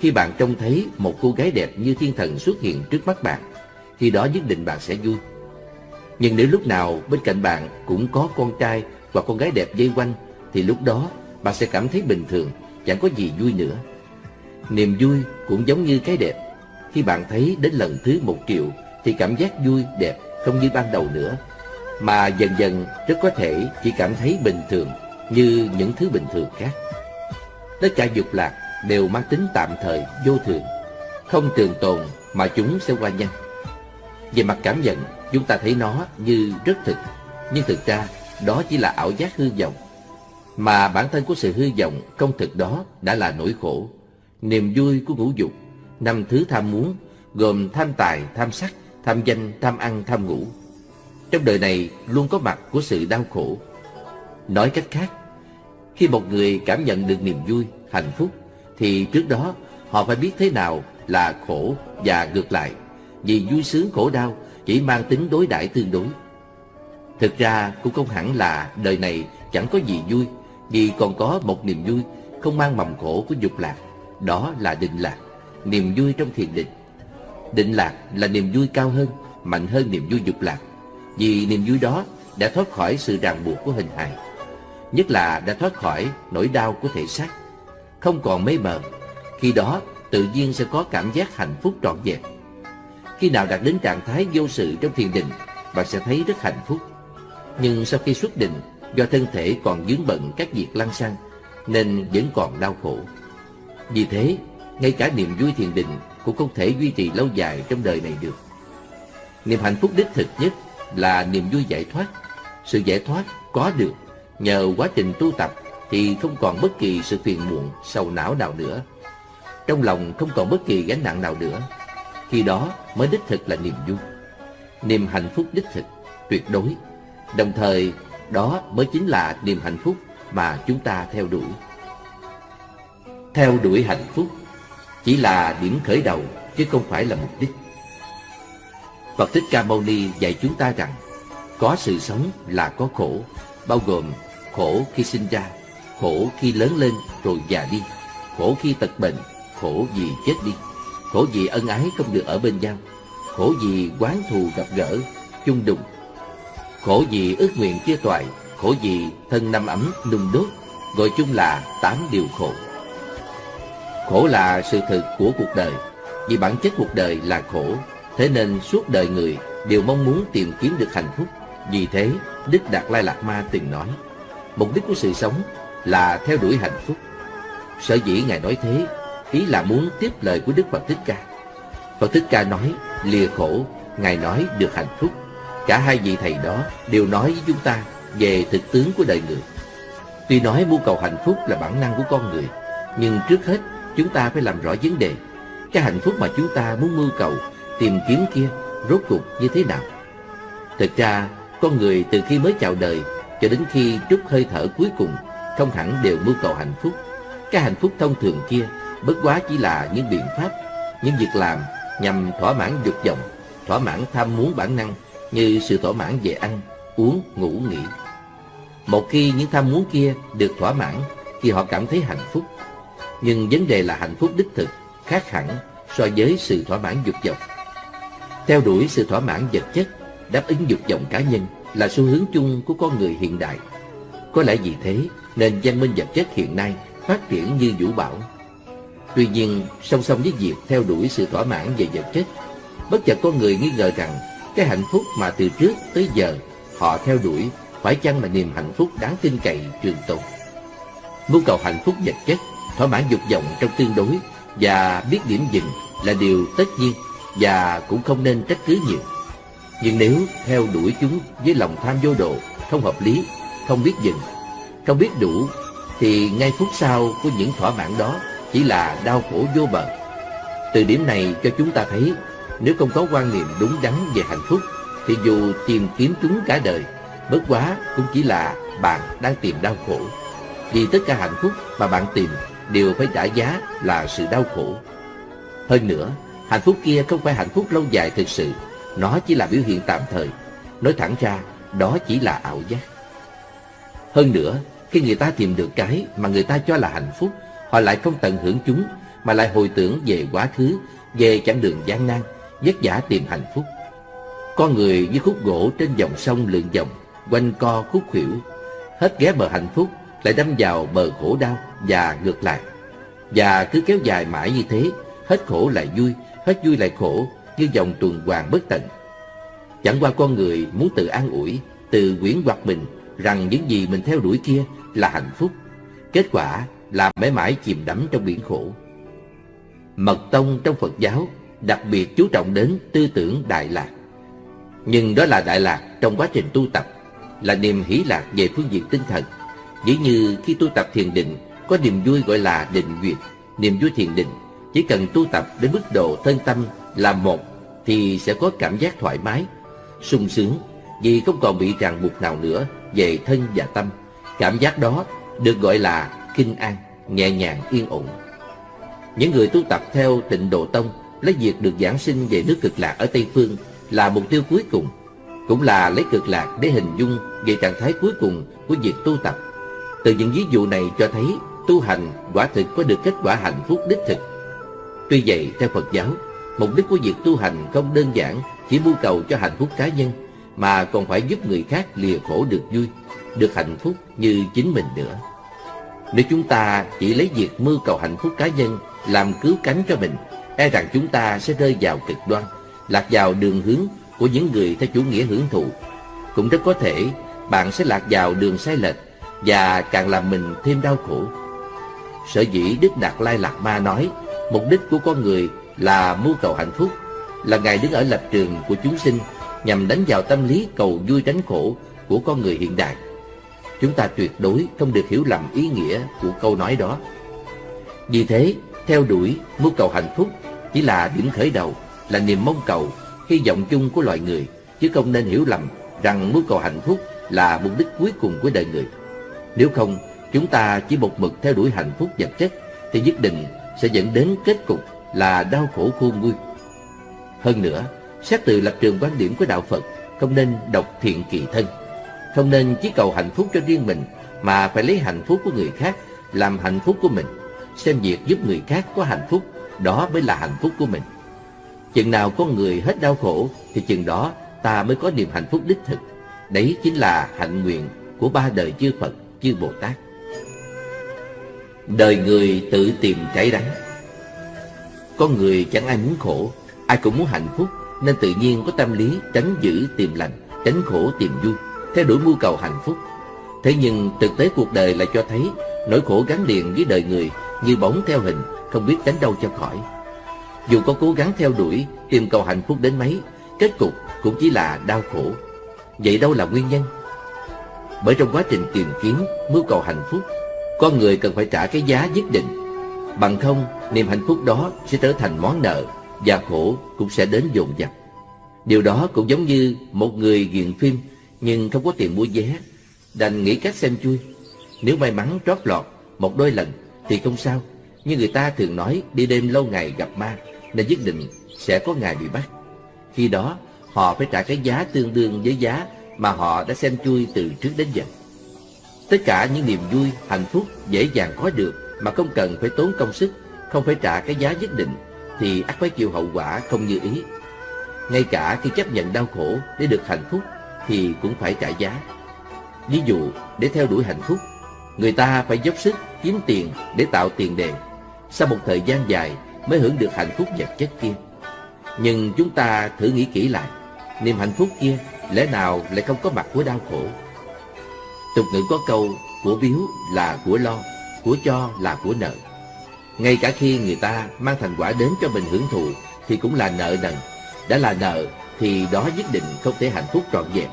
khi bạn trông thấy một cô gái đẹp như thiên thần xuất hiện trước mắt bạn, thì đó nhất định bạn sẽ vui. Nhưng nếu lúc nào bên cạnh bạn cũng có con trai và con gái đẹp dây quanh, thì lúc đó bạn sẽ cảm thấy bình thường, chẳng có gì vui nữa. Niềm vui cũng giống như cái đẹp. Khi bạn thấy đến lần thứ một triệu, thì cảm giác vui, đẹp không như ban đầu nữa, mà dần dần rất có thể chỉ cảm thấy bình thường như những thứ bình thường khác. Tất cả dục lạc đều mang tính tạm thời, vô thường, không trường tồn mà chúng sẽ qua nhanh. Về mặt cảm nhận, chúng ta thấy nó như rất thực, nhưng thực ra đó chỉ là ảo giác hư vọng. Mà bản thân của sự hư vọng không thực đó đã là nỗi khổ. Niềm vui của ngũ dục, năm thứ tham muốn, gồm tham tài, tham sắc, tham danh, tham ăn, tham ngủ. Trong đời này luôn có mặt của sự đau khổ. Nói cách khác, khi một người cảm nhận được niềm vui, hạnh phúc, thì trước đó họ phải biết thế nào là khổ và ngược lại. Vì vui sướng khổ đau chỉ mang tính đối đãi tương đối. Thực ra cũng không hẳn là đời này chẳng có gì vui, vì còn có một niềm vui không mang mầm khổ của dục lạc, đó là định lạc, niềm vui trong thiền định. Định lạc là niềm vui cao hơn, mạnh hơn niềm vui dục lạc, vì niềm vui đó đã thoát khỏi sự ràng buộc của hình hài, nhất là đã thoát khỏi nỗi đau của thể xác, không còn mê mờ. Khi đó tự nhiên sẽ có cảm giác hạnh phúc trọn vẹn. Khi nào đạt đến trạng thái vô sự trong thiền định, bạn sẽ thấy rất hạnh phúc. Nhưng sau khi xuất định, do thân thể còn dướng bận các việc lăng xăng, nên vẫn còn đau khổ. Vì thế, ngay cả niềm vui thiền định cũng không thể duy trì lâu dài trong đời này được. Niềm hạnh phúc đích thực nhất là niềm vui giải thoát. Sự giải thoát có được nhờ quá trình tu tập thì không còn bất kỳ sự phiền muộn, sầu não nào nữa. Trong lòng không còn bất kỳ gánh nặng nào nữa. Khi đó mới đích thực là niềm vui. Niềm hạnh phúc đích thực, tuyệt đối. Đồng thời, đó mới chính là niềm hạnh phúc mà chúng ta theo đuổi. Theo đuổi hạnh phúc chỉ là điểm khởi đầu chứ không phải là mục đích. Phật Thích Ca Mâu Ni dạy chúng ta rằng có sự sống là có khổ, bao gồm khổ khi sinh ra, khổ khi lớn lên rồi già đi, khổ khi tật bệnh, khổ vì chết đi, khổ vì ân ái không được ở bên nhau, khổ vì quán thù gặp gỡ, chung đụng, khổ vì ước nguyện chia toại, khổ vì thân năm ấm nung đốt, gọi chung là tám điều khổ. Khổ là sự thực của cuộc đời, vì bản chất cuộc đời là khổ, thế nên suốt đời người đều mong muốn tìm kiếm được hạnh phúc. Vì thế, Đức Đạt Lai Lạt Ma từng nói, mục đích của sự sống là theo đuổi hạnh phúc. Sở dĩ Ngài nói thế, ý là muốn tiếp lời của Đức Phật Thích Ca. Phật Thích Ca nói, lìa khổ, Ngài nói được hạnh phúc. Cả hai vị thầy đó đều nói với chúng ta về thực tướng của đời người. Tuy nói mưu cầu hạnh phúc là bản năng của con người, nhưng trước hết chúng ta phải làm rõ vấn đề. Cái hạnh phúc mà chúng ta muốn mưu cầu, tìm kiếm kia, rốt cuộc như thế nào? Thực ra, con người từ khi mới chào đời cho đến khi trút hơi thở cuối cùng, không hẳn đều mưu cầu hạnh phúc. Cái hạnh phúc thông thường kia, bất quá chỉ là những biện pháp, những việc làm nhằm thỏa mãn dục vọng, thỏa mãn tham muốn bản năng như sự thỏa mãn về ăn, uống, ngủ, nghỉ. Một khi những tham muốn kia được thỏa mãn thì họ cảm thấy hạnh phúc. Nhưng vấn đề là hạnh phúc đích thực khác hẳn so với sự thỏa mãn dục vọng. Theo đuổi sự thỏa mãn vật chất, đáp ứng dục vọng cá nhân là xu hướng chung của con người hiện đại. Có lẽ vì thế nên văn minh vật chất hiện nay phát triển như vũ bão. Tuy nhiên, song song với việc theo đuổi sự thỏa mãn về vật chất, bất chợt con người nghi ngờ rằng cái hạnh phúc mà từ trước tới giờ họ theo đuổi phải chăng là niềm hạnh phúc đáng tin cậy trường tồn. Mưu cầu hạnh phúc vật chất, thỏa mãn dục vọng trong tương đối và biết điểm dừng là điều tất nhiên và cũng không nên trách cứ nhiều. Nhưng nếu theo đuổi chúng với lòng tham vô độ, không hợp lý, không biết dừng, không biết đủ, thì ngay phút sau của những thỏa mãn đó chỉ là đau khổ vô bờ. Từ điểm này cho chúng ta thấy, nếu không có quan niệm đúng đắn về hạnh phúc, thì dù tìm kiếm chúng cả đời, bất quá cũng chỉ là bạn đang tìm đau khổ. Vì tất cả hạnh phúc mà bạn tìm đều phải trả giá là sự đau khổ. Hơn nữa, hạnh phúc kia không phải hạnh phúc lâu dài thực sự, nó chỉ là biểu hiện tạm thời. Nói thẳng ra, đó chỉ là ảo giác. Hơn nữa, khi người ta tìm được cái mà người ta cho là hạnh phúc, họ lại không tận hưởng chúng, mà lại hồi tưởng về quá khứ, về chặng đường gian nan, vất vả tìm hạnh phúc. Con người như khúc gỗ trên dòng sông lượn vòng, quanh co khúc khuỷu, hết ghé bờ hạnh phúc, lại đâm vào bờ khổ đau và ngược lại. Và cứ kéo dài mãi như thế, hết khổ lại vui, hết vui lại khổ, như dòng tuần hoàn bất tận. Chẳng qua con người muốn tự an ủi, tự quyến hoặc mình rằng những gì mình theo đuổi kia là hạnh phúc. Kết quả là mãi mãi chìm đắm trong biển khổ. Mật tông trong Phật giáo đặc biệt chú trọng đến tư tưởng Đại Lạc. Nhưng đó là Đại Lạc trong quá trình tu tập, là niềm hỷ lạc về phương diện tinh thần. Dĩ như khi tu tập thiền định, có niềm vui gọi là định duyệt, niềm vui thiền định. Chỉ cần tu tập đến mức độ thân tâm là một thì sẽ có cảm giác thoải mái, sung sướng vì không còn bị ràng buộc nào nữa về thân và tâm. Cảm giác đó được gọi là kinh an, nhẹ nhàng yên ổn. Những người tu tập theo tịnh độ tông lấy việc được giảng sinh về nước cực lạc ở Tây Phương là mục tiêu cuối cùng, cũng là lấy cực lạc để hình dung về trạng thái cuối cùng của việc tu tập. Từ những ví dụ này cho thấy tu hành quả thực có được kết quả hạnh phúc đích thực. Tuy vậy, theo Phật giáo, mục đích của việc tu hành không đơn giản chỉ mưu cầu cho hạnh phúc cá nhân, mà còn phải giúp người khác lìa khổ được vui, được hạnh phúc như chính mình nữa. Nếu chúng ta chỉ lấy việc mưu cầu hạnh phúc cá nhân làm cứu cánh cho mình, e rằng chúng ta sẽ rơi vào cực đoan, lạc vào đường hướng của những người theo chủ nghĩa hưởng thụ. Cũng rất có thể bạn sẽ lạc vào đường sai lệch và càng làm mình thêm đau khổ. Sở dĩ Đức Đạt Lai Lạt Ma nói mục đích của con người là mưu cầu hạnh phúc, là Ngài đứng ở lập trường của chúng sinh nhằm đánh vào tâm lý cầu vui tránh khổ của con người hiện đại. Chúng ta tuyệt đối không được hiểu lầm ý nghĩa của câu nói đó. Vì thế, theo đuổi mưu cầu hạnh phúc chỉ là điểm khởi đầu, là niềm mong cầu, hy vọng chung của loài người, chứ không nên hiểu lầm rằng mưu cầu hạnh phúc là mục đích cuối cùng của đời người. Nếu không, chúng ta chỉ một mực theo đuổi hạnh phúc vật chất thì nhất định sẽ dẫn đến kết cục là đau khổ khôn nguôi. Hơn nữa, xét từ lập trường quan điểm của đạo Phật, không nên độc thiện kỳ thân, không nên chỉ cầu hạnh phúc cho riêng mình mà phải lấy hạnh phúc của người khác làm hạnh phúc của mình, xem việc giúp người khác có hạnh phúc, đó mới là hạnh phúc của mình. Chừng nào con người hết đau khổ thì chừng đó ta mới có niềm hạnh phúc đích thực. Đấy chính là hạnh nguyện của ba đời chư Phật, chư Bồ Tát. Đời người tự tìm trái đắng. Con người chẳng ai muốn khổ, Ai cũng muốn hạnh phúc, Nên tự nhiên có tâm lý tránh giữ tìm lành, Tránh khổ tìm vui, Theo đuổi mưu cầu hạnh phúc. Thế nhưng thực tế cuộc đời lại cho thấy, Nỗi khổ gắn liền với đời người, Như bóng theo hình, Không biết tránh đâu cho khỏi. Dù có cố gắng theo đuổi, Tìm cầu hạnh phúc đến mấy, Kết cục cũng chỉ là đau khổ. Vậy đâu là nguyên nhân? Bởi trong quá trình tìm kiếm Mưu cầu hạnh phúc, con người cần phải trả cái giá nhất định. Bằng không, niềm hạnh phúc đó sẽ trở thành món nợ Và khổ cũng sẽ đến dồn dập. Điều đó cũng giống như một người nghiện phim Nhưng không có tiền mua vé, Đành nghĩ cách xem chui. Nếu may mắn trót lọt một đôi lần Thì không sao, Nhưng người ta thường nói đi đêm lâu ngày gặp ma Nên nhất định sẽ có ngày bị bắt. Khi đó, họ phải trả cái giá tương đương với giá mà họ đã xem chui từ trước đến giờ Tất cả những niềm vui, hạnh phúc dễ dàng có được mà không cần phải tốn công sức, không phải trả cái giá nhất định, thì ắt phải chịu hậu quả không như ý. Ngay cả khi chấp nhận đau khổ để được hạnh phúc thì cũng phải trả giá. Ví dụ, để theo đuổi hạnh phúc, người ta phải dốc sức kiếm tiền để tạo tiền đề. Sau một thời gian dài mới hưởng được hạnh phúc vật chất kia. Nhưng chúng ta thử nghĩ kỹ lại, niềm hạnh phúc kia lẽ nào lại không có mặt của đau khổ? Tục ngữ có câu của biếu là của lo, của cho là của nợ. Ngay cả khi người ta mang thành quả đến cho mình hưởng thụ thì cũng là nợ nần. Đã là nợ thì đó nhất định không thể hạnh phúc trọn vẹn.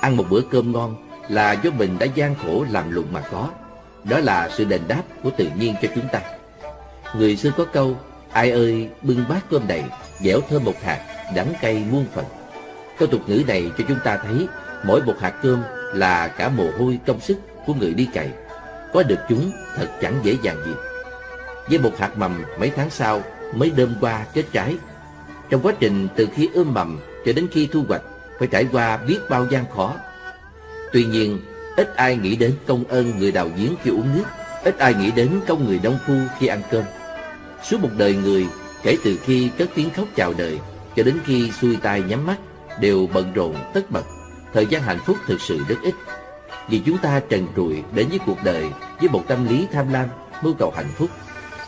Ăn một bữa cơm ngon là do mình đã gian khổ làm lụng mà có. Đó là sự đền đáp của tự nhiên cho chúng ta. Người xưa có câu, ai ơi bưng bát cơm đầy, dẻo thơm một hạt, đắng cay muôn phần. Câu tục ngữ này cho chúng ta thấy mỗi một hạt cơm là cả mồ hôi công sức của người đi cày. Có được chúng thật chẳng dễ dàng gì. Với một hạt mầm mấy tháng sau mới đơm qua kết trái. Trong quá trình từ khi ươm mầm cho đến khi thu hoạch phải trải qua biết bao gian khó. Tuy nhiên, ít ai nghĩ đến công ơn người đào giếng khi uống nước, ít ai nghĩ đến công người nông phu khi ăn cơm. Suốt một đời người, kể từ khi cất tiếng khóc chào đời cho đến khi xuôi tay nhắm mắt, đều bận rộn tất bật thời gian hạnh phúc thực sự rất ít. Vì chúng ta trần trụi đến với cuộc đời với một tâm lý tham lam, mưu cầu hạnh phúc.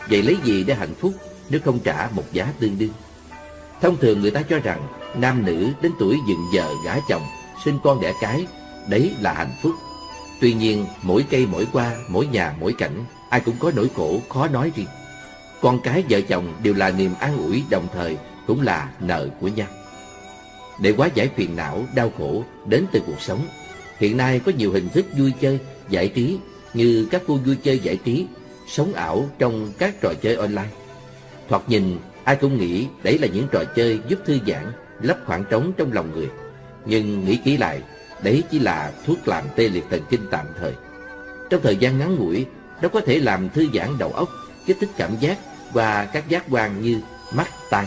Vậy lấy gì để hạnh phúc nếu không trả một giá tương đương? Thông thường người ta cho rằng nam nữ đến tuổi dựng vợ gả chồng, sinh con đẻ cái, đấy là hạnh phúc. Tuy nhiên, mỗi cây mỗi qua, mỗi nhà mỗi cảnh, ai cũng có nỗi khổ khó nói riêng. Con cái vợ chồng đều là niềm an ủi đồng thời cũng là nợ của nhau để hóa giải phiền não, đau khổ đến từ cuộc sống. Hiện nay có nhiều hình thức vui chơi, giải trí như các khu vui chơi giải trí, sống ảo trong các trò chơi online. Thoạt nhìn, ai cũng nghĩ đấy là những trò chơi giúp thư giãn, lấp khoảng trống trong lòng người. Nhưng nghĩ kỹ lại, đấy chỉ là thuốc làm tê liệt thần kinh tạm thời. Trong thời gian ngắn ngủi, nó có thể làm thư giãn đầu óc, kích thích cảm giác và các giác quan như mắt, tai.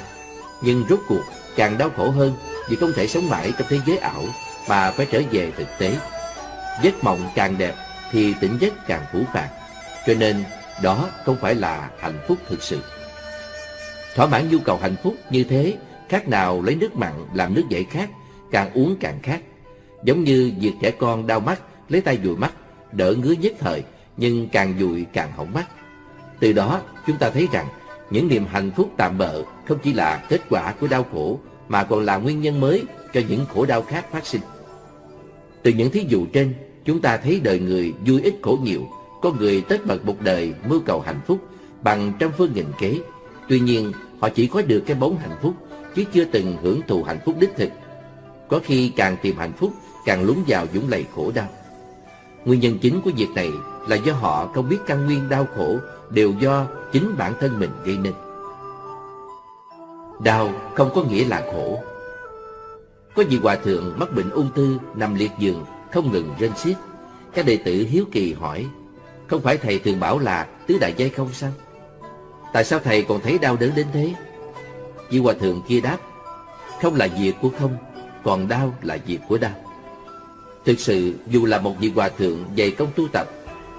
Nhưng rốt cuộc càng đau khổ hơn vì không thể sống mãi trong thế giới ảo mà phải trở về thực tế. Giấc mộng càng đẹp thì tỉnh giấc càng phủ phàng. Cho nên đó không phải là hạnh phúc thực sự. Thỏa mãn nhu cầu hạnh phúc như thế, khác nào lấy nước mặn làm nước giải khát, càng uống càng khát. Giống như việc trẻ con đau mắt, lấy tay dụi mắt, đỡ ngứa nhất thời, nhưng càng dụi càng hỏng mắt. Từ đó, chúng ta thấy rằng những niềm hạnh phúc tạm bợ không chỉ là kết quả của đau khổ mà còn là nguyên nhân mới cho những khổ đau khác phát sinh. Từ những thí dụ trên, chúng ta thấy đời người vui ít khổ nhiều, có người tất bật một đời mưu cầu hạnh phúc bằng trăm phương nghìn kế. Tuy nhiên, họ chỉ có được cái bóng hạnh phúc, chứ chưa từng hưởng thụ hạnh phúc đích thực. Có khi càng tìm hạnh phúc, càng lún vào dũng lầy khổ đau. Nguyên nhân chính của việc này là do họ không biết căn nguyên đau khổ đều do chính bản thân mình gây nên. Đau không có nghĩa là khổ. Có vị hòa thượng mắc bệnh ung thư nằm liệt giường không ngừng rên xiết. Các đệ tử hiếu kỳ hỏi, không phải thầy thường bảo là tứ đại giai không sao? Tại sao thầy còn thấy đau đớn đến thế? Vị hòa thượng kia đáp, không là việc của không, còn đau là việc của đau. Thực sự dù là một vị hòa thượng dày công tu tập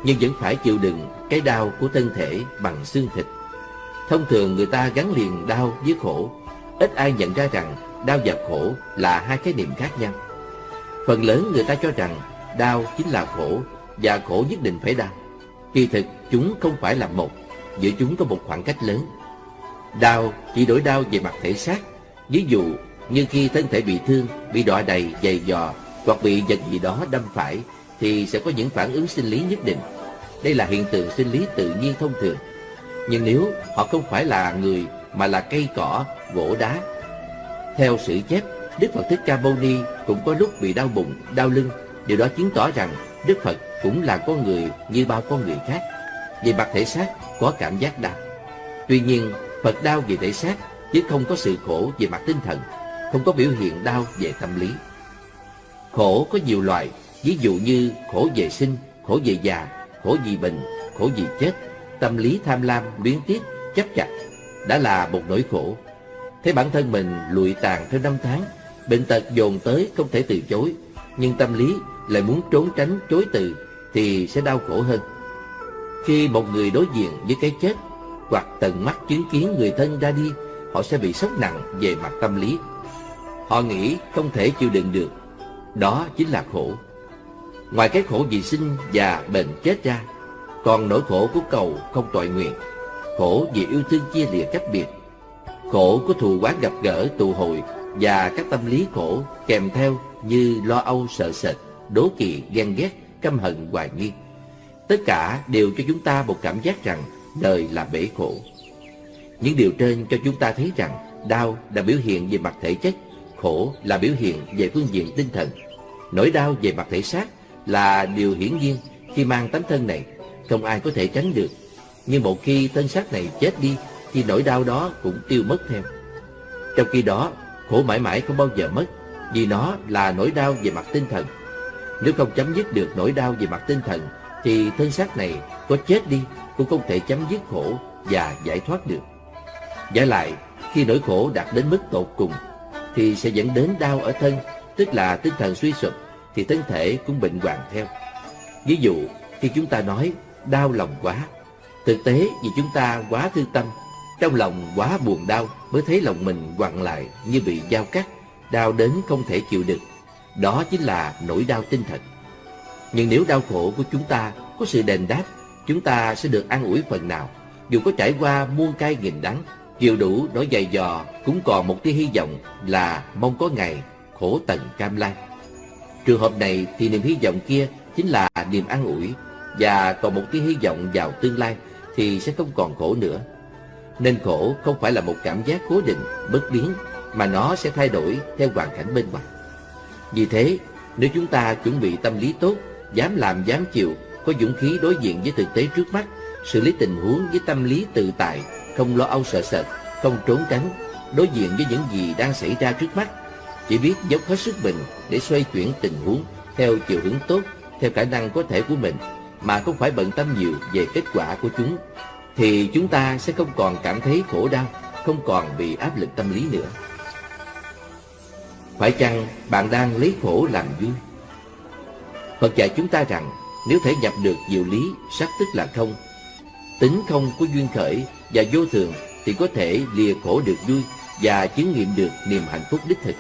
nhưng vẫn phải chịu đựng cái đau của thân thể bằng xương thịt. Thông thường người ta gắn liền đau với khổ, ít ai nhận ra rằng đau và khổ là hai khái niệm khác nhau. Phần lớn người ta cho rằng đau chính là khổ và khổ nhất định phải đau. Kỳ thực chúng không phải là một, giữa chúng có một khoảng cách lớn. Đau chỉ đổi đau về mặt thể xác, ví dụ như khi thân thể bị thương, bị đọa đầy, dày dò hoặc bị vật gì đó đâm phải thì sẽ có những phản ứng sinh lý nhất định. Đây là hiện tượng sinh lý tự nhiên thông thường. Nhưng nếu họ không phải là người mà là cây cỏ, gỗ đá. Theo sự chép, Đức Phật Thích Ca Mâu Ni cũng có lúc bị đau bụng, đau lưng. Điều đó chứng tỏ rằng Đức Phật cũng là con người như bao con người khác. Về mặt thể xác có cảm giác đau. Tuy nhiên, Phật đau về thể xác chứ không có sự khổ về mặt tinh thần, không có biểu hiện đau về tâm lý. Khổ có nhiều loại, ví dụ như khổ về sinh, khổ về già, khổ vì bệnh, khổ vì chết, tâm lý tham lam, luyến tiếc, chấp chặt, đã là một nỗi khổ. Thấy bản thân mình lụi tàn theo năm tháng, bệnh tật dồn tới không thể từ chối, nhưng tâm lý lại muốn trốn tránh chối từ thì sẽ đau khổ hơn. Khi một người đối diện với cái chết hoặc tận mắt chứng kiến người thân ra đi, họ sẽ bị sốc nặng về mặt tâm lý. Họ nghĩ không thể chịu đựng được, đó chính là khổ. Ngoài cái khổ vì sinh và bệnh chết ra, còn nỗi khổ của cầu không tội nguyện, khổ vì yêu thương chia lìa cách biệt, khổ của thù quán gặp gỡ tụ hội và các tâm lý khổ kèm theo như lo âu sợ sệt, đố kỵ, ghen ghét, căm hận, hoài nghi. Tất cả đều cho chúng ta một cảm giác rằng đời là bể khổ. Những điều trên cho chúng ta thấy rằng đau là biểu hiện về mặt thể chất, khổ là biểu hiện về phương diện tinh thần. Nỗi đau về mặt thể xác là điều hiển nhiên khi mang tấm thân này, không ai có thể tránh được. Nhưng một khi tên sát này chết đi, thì nỗi đau đó cũng tiêu mất theo. Trong khi đó, khổ mãi mãi không bao giờ mất, vì nó là nỗi đau về mặt tinh thần. Nếu không chấm dứt được nỗi đau về mặt tinh thần, thì thân xác này có chết đi cũng không thể chấm dứt khổ và giải thoát được. Giả lại, khi nỗi khổ đạt đến mức tột cùng, thì sẽ dẫn đến đau ở thân, tức là tinh thần suy sụp, thì thân thể cũng bệnh hoạn theo. Ví dụ, khi chúng ta nói đau lòng quá, thực tế vì chúng ta quá thư tâm, trong lòng quá buồn đau mới thấy lòng mình quặn lại như bị dao cắt, đau đến không thể chịu được. Đó chính là nỗi đau tinh thần. Nhưng nếu đau khổ của chúng ta có sự đền đáp, chúng ta sẽ được an ủi phần nào. Dù có trải qua muôn cay nghìn đắng, chịu đủ nỗi dày dò, cũng còn một tia hy vọng là mong có ngày khổ tận cam lai. Trường hợp này thì niềm hy vọng kia chính là niềm an ủi và còn một tia hy vọng vào tương lai thì sẽ không còn khổ nữa. Nên khổ không phải là một cảm giác cố định, bất biến mà nó sẽ thay đổi theo hoàn cảnh bên ngoài. Vì thế, Nếu chúng ta chuẩn bị tâm lý tốt, dám làm dám chịu, có dũng khí đối diện với thực tế trước mắt, xử lý tình huống với tâm lý tự tại, không lo âu sợ sệt, không trốn tránh, đối diện với những gì đang xảy ra trước mắt, chỉ biết dốc hết sức mình để xoay chuyển tình huống theo chiều hướng tốt, theo khả năng có thể của mình, mà không phải bận tâm nhiều về kết quả của chúng, thì chúng ta sẽ không còn cảm thấy khổ đau, không còn bị áp lực tâm lý nữa. Phải chăng bạn đang lấy khổ làm vui? Phật dạy chúng ta rằng nếu thể nhập được diệu lý, sắc tức là không, tính không của duyên khởi và vô thường thì có thể lìa khổ được vui và chứng nghiệm được niềm hạnh phúc đích thực.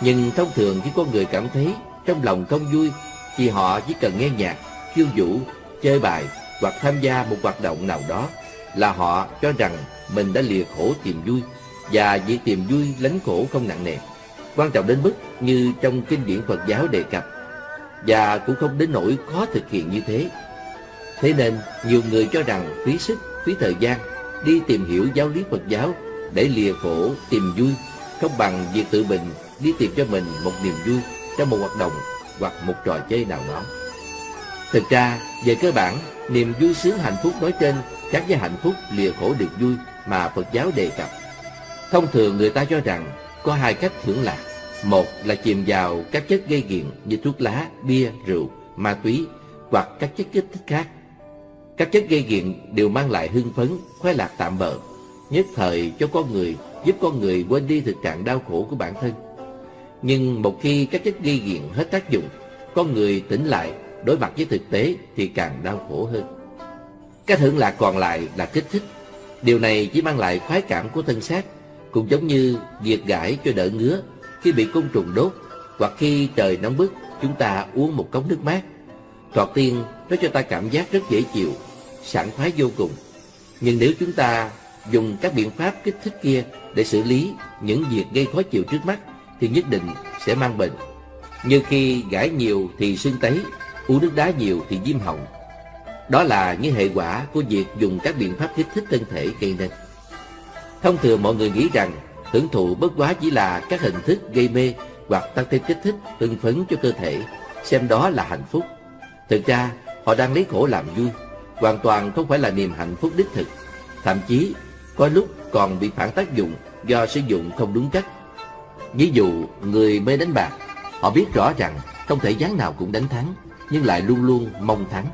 Nhưng thông thường khi con người cảm thấy trong lòng không vui thì họ chỉ cần nghe nhạc, khiêu vũ, chơi bài hoặc tham gia một hoạt động nào đó là họ cho rằng mình đã lìa khổ tìm vui và việc tìm vui lánh khổ không nặng nề. Quan trọng đến mức như trong kinh điển Phật giáo đề cập và cũng không đến nỗi khó thực hiện như thế. Thế nên nhiều người cho rằng phí sức, phí thời gian đi tìm hiểu giáo lý Phật giáo để lìa khổ tìm vui không bằng việc tự mình đi tìm cho mình một niềm vui trong một hoạt động hoặc một trò chơi nào đó. Thực ra, về cơ bản, niềm vui sướng hạnh phúc nói trên khác với hạnh phúc lìa khổ được vui mà Phật giáo đề cập. Thông thường người ta cho rằng có hai cách hưởng lạc. Một là chìm vào các chất gây nghiện như thuốc lá, bia, rượu, ma túy hoặc các chất kích thích khác. Các chất gây nghiện đều mang lại hưng phấn, khoái lạc tạm bợ, nhất thời cho con người, giúp con người quên đi thực trạng đau khổ của bản thân. Nhưng một khi các chất gây nghiện hết tác dụng, con người tỉnh lại, đối mặt với thực tế thì càng đau khổ hơn. Cái thưởng lạc còn lại là kích thích. Điều này chỉ mang lại khoái cảm của thân xác, cũng giống như diệt gãi cho đỡ ngứa khi bị côn trùng đốt hoặc khi trời nóng bức chúng ta uống một cốc nước mát. Thoạt tiên nó cho ta cảm giác rất dễ chịu, sảng khoái vô cùng. Nhưng nếu chúng ta dùng các biện pháp kích thích kia để xử lý những việc gây khó chịu trước mắt thì nhất định sẽ mang bệnh. Như khi gãi nhiều thì sưng tấy, uống nước đá nhiều thì viêm họng. Đó là những hệ quả của việc dùng các biện pháp kích thích thân thể gây nên. Thông thường mọi người nghĩ rằng hưởng thụ bất quá chỉ là các hình thức gây mê hoặc tăng thêm kích thích, hưng phấn cho cơ thể, xem đó là hạnh phúc. Thực ra, họ đang lấy khổ làm vui, hoàn toàn không phải là niềm hạnh phúc đích thực. Thậm chí, có lúc còn bị phản tác dụng do sử dụng không đúng cách. Ví dụ, người mê đánh bạc, họ biết rõ rằng không thể gián nào cũng đánh thắng, nhưng lại luôn luôn mong thắng.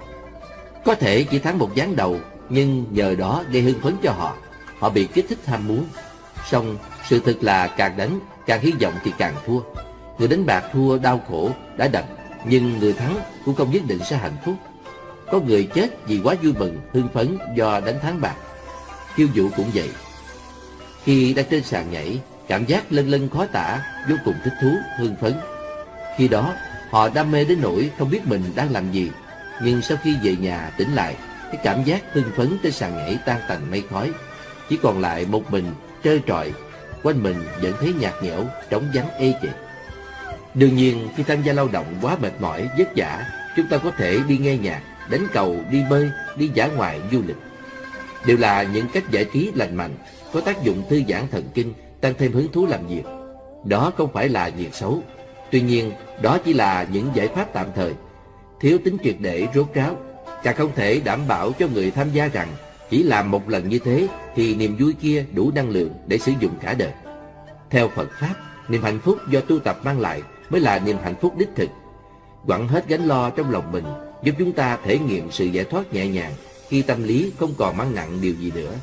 Có thể chỉ thắng một gián đầu, nhưng nhờ đó gây hưng phấn cho họ. Họ bị kích thích ham muốn. Song sự thực là càng đánh, càng hy vọng thì càng thua. Người đánh bạc thua đau khổ, đã đành, nhưng người thắng cũng không nhất định sẽ hạnh phúc. Có người chết vì quá vui mừng, hưng phấn do đánh thắng bạc. Khiêu vũ cũng vậy. Khi đang trên sàn nhảy, cảm giác lân lân khó tả, vô cùng thích thú, hưng phấn. Khi đó, họ đam mê đến nỗi không biết mình đang làm gì. Nhưng sau khi về nhà tỉnh lại, cái cảm giác hưng phấn trên sàn nhảy tan tành mây khói. Chỉ còn lại một mình, trơ trọi, quanh mình vẫn thấy nhạt nhẽo, trống vắng ê chề. Đương nhiên, khi tham gia lao động quá mệt mỏi, vất vả, chúng ta có thể đi nghe nhạc, đánh cầu, đi bơi, đi dã ngoại, du lịch. Đều là những cách giải trí lành mạnh, có tác dụng thư giãn thần kinh, tăng thêm hứng thú làm việc. Đó không phải là việc xấu. Tuy nhiên, đó chỉ là những giải pháp tạm thời, thiếu tính triệt để rốt ráo. Càng không thể đảm bảo cho người tham gia rằng chỉ làm một lần như thế thì niềm vui kia đủ năng lượng để sử dụng cả đời. Theo Phật Pháp, niềm hạnh phúc do tu tập mang lại mới là niềm hạnh phúc đích thực. Quẳng hết gánh lo trong lòng mình giúp chúng ta thể nghiệm sự giải thoát nhẹ nhàng khi tâm lý không còn mang nặng điều gì nữa.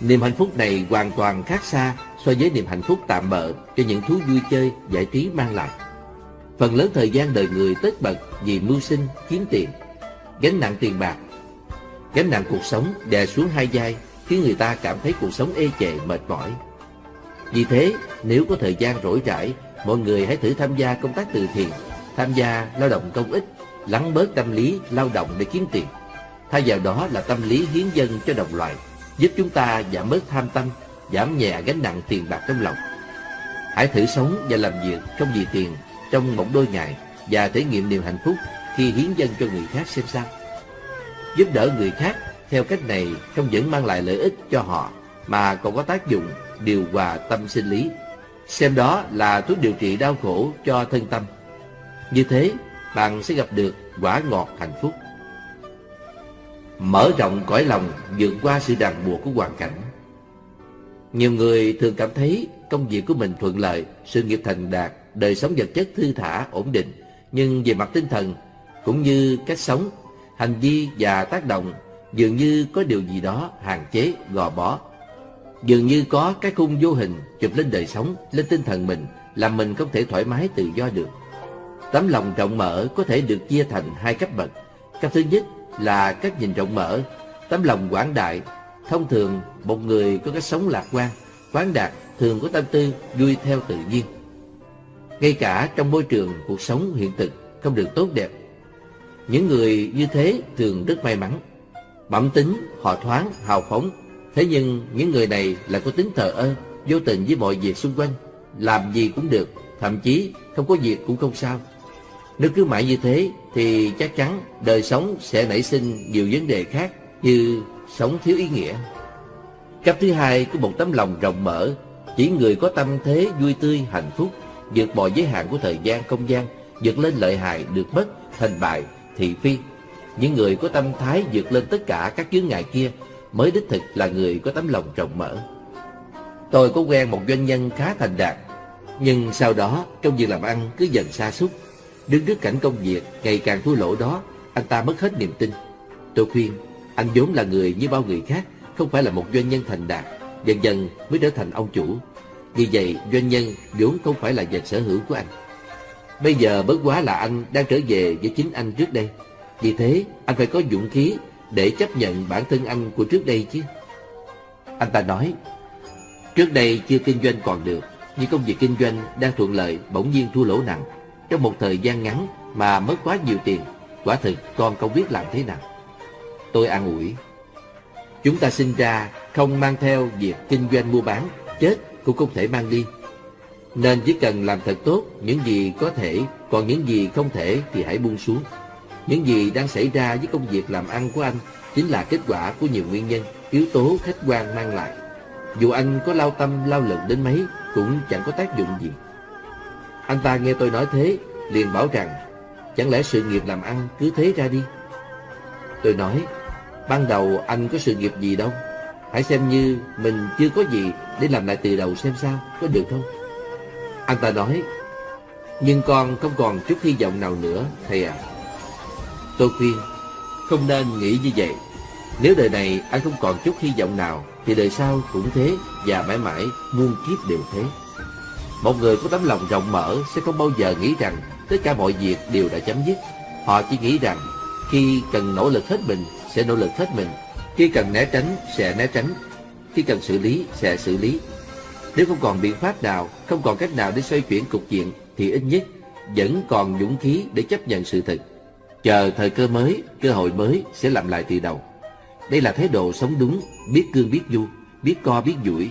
Niềm hạnh phúc này hoàn toàn khác xa so với niềm hạnh phúc tạm bợ cho những thú vui chơi, giải trí mang lại. Phần lớn thời gian đời người tất bật vì mưu sinh, kiếm tiền, gánh nặng tiền bạc. Gánh nặng cuộc sống đè xuống hai vai khiến người ta cảm thấy cuộc sống ê chề, mệt mỏi. Vì thế, nếu có thời gian rỗi rãi, mọi người hãy thử tham gia công tác từ thiện, tham gia lao động công ích, lắng bớt tâm lý lao động để kiếm tiền. Thay vào đó là tâm lý hiến dân cho đồng loại, giúp chúng ta giảm bớt tham tâm, giảm nhẹ gánh nặng tiền bạc trong lòng. Hãy thử sống và làm việc không vì tiền trong một đôi ngày và thể nghiệm niềm hạnh phúc khi hiến dân cho người khác xem sao. Giúp đỡ người khác theo cách này không những mang lại lợi ích cho họ mà còn có tác dụng điều hòa tâm sinh lý. Xem đó là thuốc điều trị đau khổ cho thân tâm. Như thế, bạn sẽ gặp được quả ngọt hạnh phúc. Mở rộng cõi lòng vượt qua sự ràng buộc của hoàn cảnh. Nhiều người thường cảm thấy công việc của mình thuận lợi, sự nghiệp thành đạt, đời sống vật chất thư thả, ổn định. Nhưng về mặt tinh thần, cũng như cách sống, hành vi và tác động, dường như có điều gì đó hạn chế, gò bó. Dường như có cái khung vô hình chụp lên đời sống, lên tinh thần mình, làm mình không thể thoải mái tự do được. Tấm lòng rộng mở có thể được chia thành hai cấp bậc. Cấp thứ nhất là cách nhìn rộng mở, tấm lòng quảng đại. Thông thường, một người có cách sống lạc quan, quán đạt thường có tâm tư vui theo tự nhiên. Ngay cả trong môi trường cuộc sống hiện thực không được tốt đẹp, những người như thế thường rất may mắn. Bẩm tính, họ thoáng, hào phóng. Thế nhưng những người này lại có tính thờ ơ, vô tình với mọi việc xung quanh. Làm gì cũng được, thậm chí không có việc cũng không sao. Nếu cứ mãi như thế thì chắc chắn đời sống sẽ nảy sinh nhiều vấn đề khác như sống thiếu ý nghĩa. Cấp thứ hai của một tấm lòng rộng mở, chỉ người có tâm thế vui tươi, hạnh phúc, vượt mọi giới hạn của thời gian, không gian, vượt lên lợi hại, được mất, thành bại, thị phi. Những người có tâm thái vượt lên tất cả các chướng ngại kia mới đích thực là người có tấm lòng rộng mở. Tôi có quen một doanh nhân khá thành đạt, nhưng sau đó trong việc làm ăn cứ dần xa sút Đứng trước cảnh công việc ngày càng thua lỗ đó, anh ta mất hết niềm tin. Tôi khuyên, anh vốn là người như bao người khác, không phải là một doanh nhân thành đạt, dần dần mới trở thành ông chủ. Vì vậy, doanh nhân vốn không phải là vật sở hữu của anh. Bây giờ bớt quá là anh đang trở về với chính anh trước đây. Vì thế, anh phải có dũng khí để chấp nhận bản thân anh của trước đây chứ. Anh ta nói, trước đây chưa kinh doanh còn được, nhưng công việc kinh doanh đang thuận lợi bỗng nhiên thua lỗ nặng. Trong một thời gian ngắn mà mất quá nhiều tiền, quả thực con không biết làm thế nào. Tôi an ủi, chúng ta sinh ra không mang theo việc kinh doanh mua bán, chết cũng không thể mang đi. Nên chỉ cần làm thật tốt những gì có thể, còn những gì không thể thì hãy buông xuống. Những gì đang xảy ra với công việc làm ăn của anh chính là kết quả của nhiều nguyên nhân, yếu tố khách quan mang lại. Dù anh có lao tâm lao lực đến mấy cũng chẳng có tác dụng gì. Anh ta nghe tôi nói thế, liền bảo rằng, chẳng lẽ sự nghiệp làm ăn cứ thế ra đi? Tôi nói, ban đầu anh có sự nghiệp gì đâu, hãy xem như mình chưa có gì để làm lại từ đầu xem sao, có được không? Anh ta nói, nhưng con không còn chút hy vọng nào nữa, thầy à. Tôi khuyên, không nên nghĩ như vậy. Nếu đời này anh không còn chút hy vọng nào, thì đời sau cũng thế và mãi mãi muôn kiếp đều thế. Một người có tấm lòng rộng mở sẽ không bao giờ nghĩ rằng tất cả mọi việc đều đã chấm dứt. Họ chỉ nghĩ rằng khi cần nỗ lực hết mình sẽ nỗ lực hết mình, khi cần né tránh sẽ né tránh, khi cần xử lý sẽ xử lý. Nếu không còn biện pháp nào, không còn cách nào để xoay chuyển cục diện thì ít nhất vẫn còn dũng khí để chấp nhận sự thật. Chờ thời cơ mới, cơ hội mới sẽ làm lại từ đầu. Đây là thái độ sống đúng, biết cương biết du, biết co biết duỗi.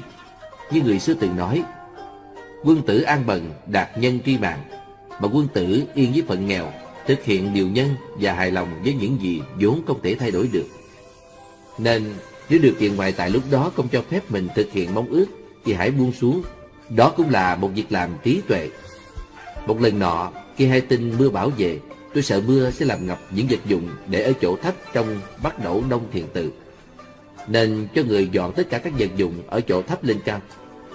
Như người xưa từng nói, quân tử an bần đạt nhân tri mạng, mà quân tử yên với phận nghèo, thực hiện điều nhân và hài lòng với những gì vốn không thể thay đổi được. Nên nếu điều kiện ngoại tại lúc đó không cho phép mình thực hiện mong ước thì hãy buông xuống. Đó cũng là một việc làm trí tuệ. Một lần nọ, khi hai tin mưa bão về, tôi sợ mưa sẽ làm ngập những vật dụng để ở chỗ thấp trong bắt đầu đông thiền tự. Nên cho người dọn tất cả các vật dụng ở chỗ thấp lên cao,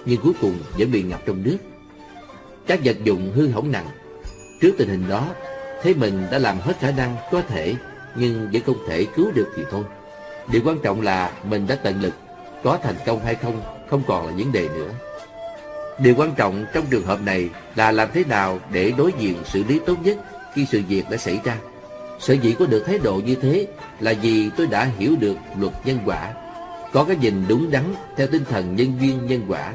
nhưng cuối cùng vẫn bị ngập trong nước. Các vật dụng hư hỏng nặng. Trước tình hình đó, thấy mình đã làm hết khả năng có thể, nhưng vẫn không thể cứu được thì thôi. Điều quan trọng là mình đã tận lực, có thành công hay không không còn là vấn đề nữa. Điều quan trọng trong trường hợp này là làm thế nào để đối diện xử lý tốt nhất khi sự việc đã xảy ra. Sở dĩ có được thái độ như thế là vì tôi đã hiểu được luật nhân quả, có cái nhìn đúng đắn theo tinh thần nhân duyên nhân quả.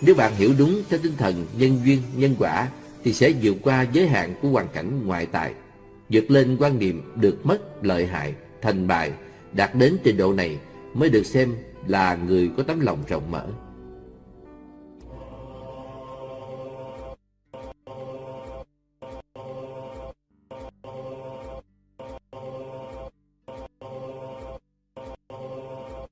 Nếu bạn hiểu đúng theo tinh thần nhân duyên nhân quả thì sẽ vượt qua giới hạn của hoàn cảnh ngoại tại, vượt lên quan niệm được mất lợi hại, thành bại, đạt đến trình độ này mới được xem là người có tấm lòng rộng mở.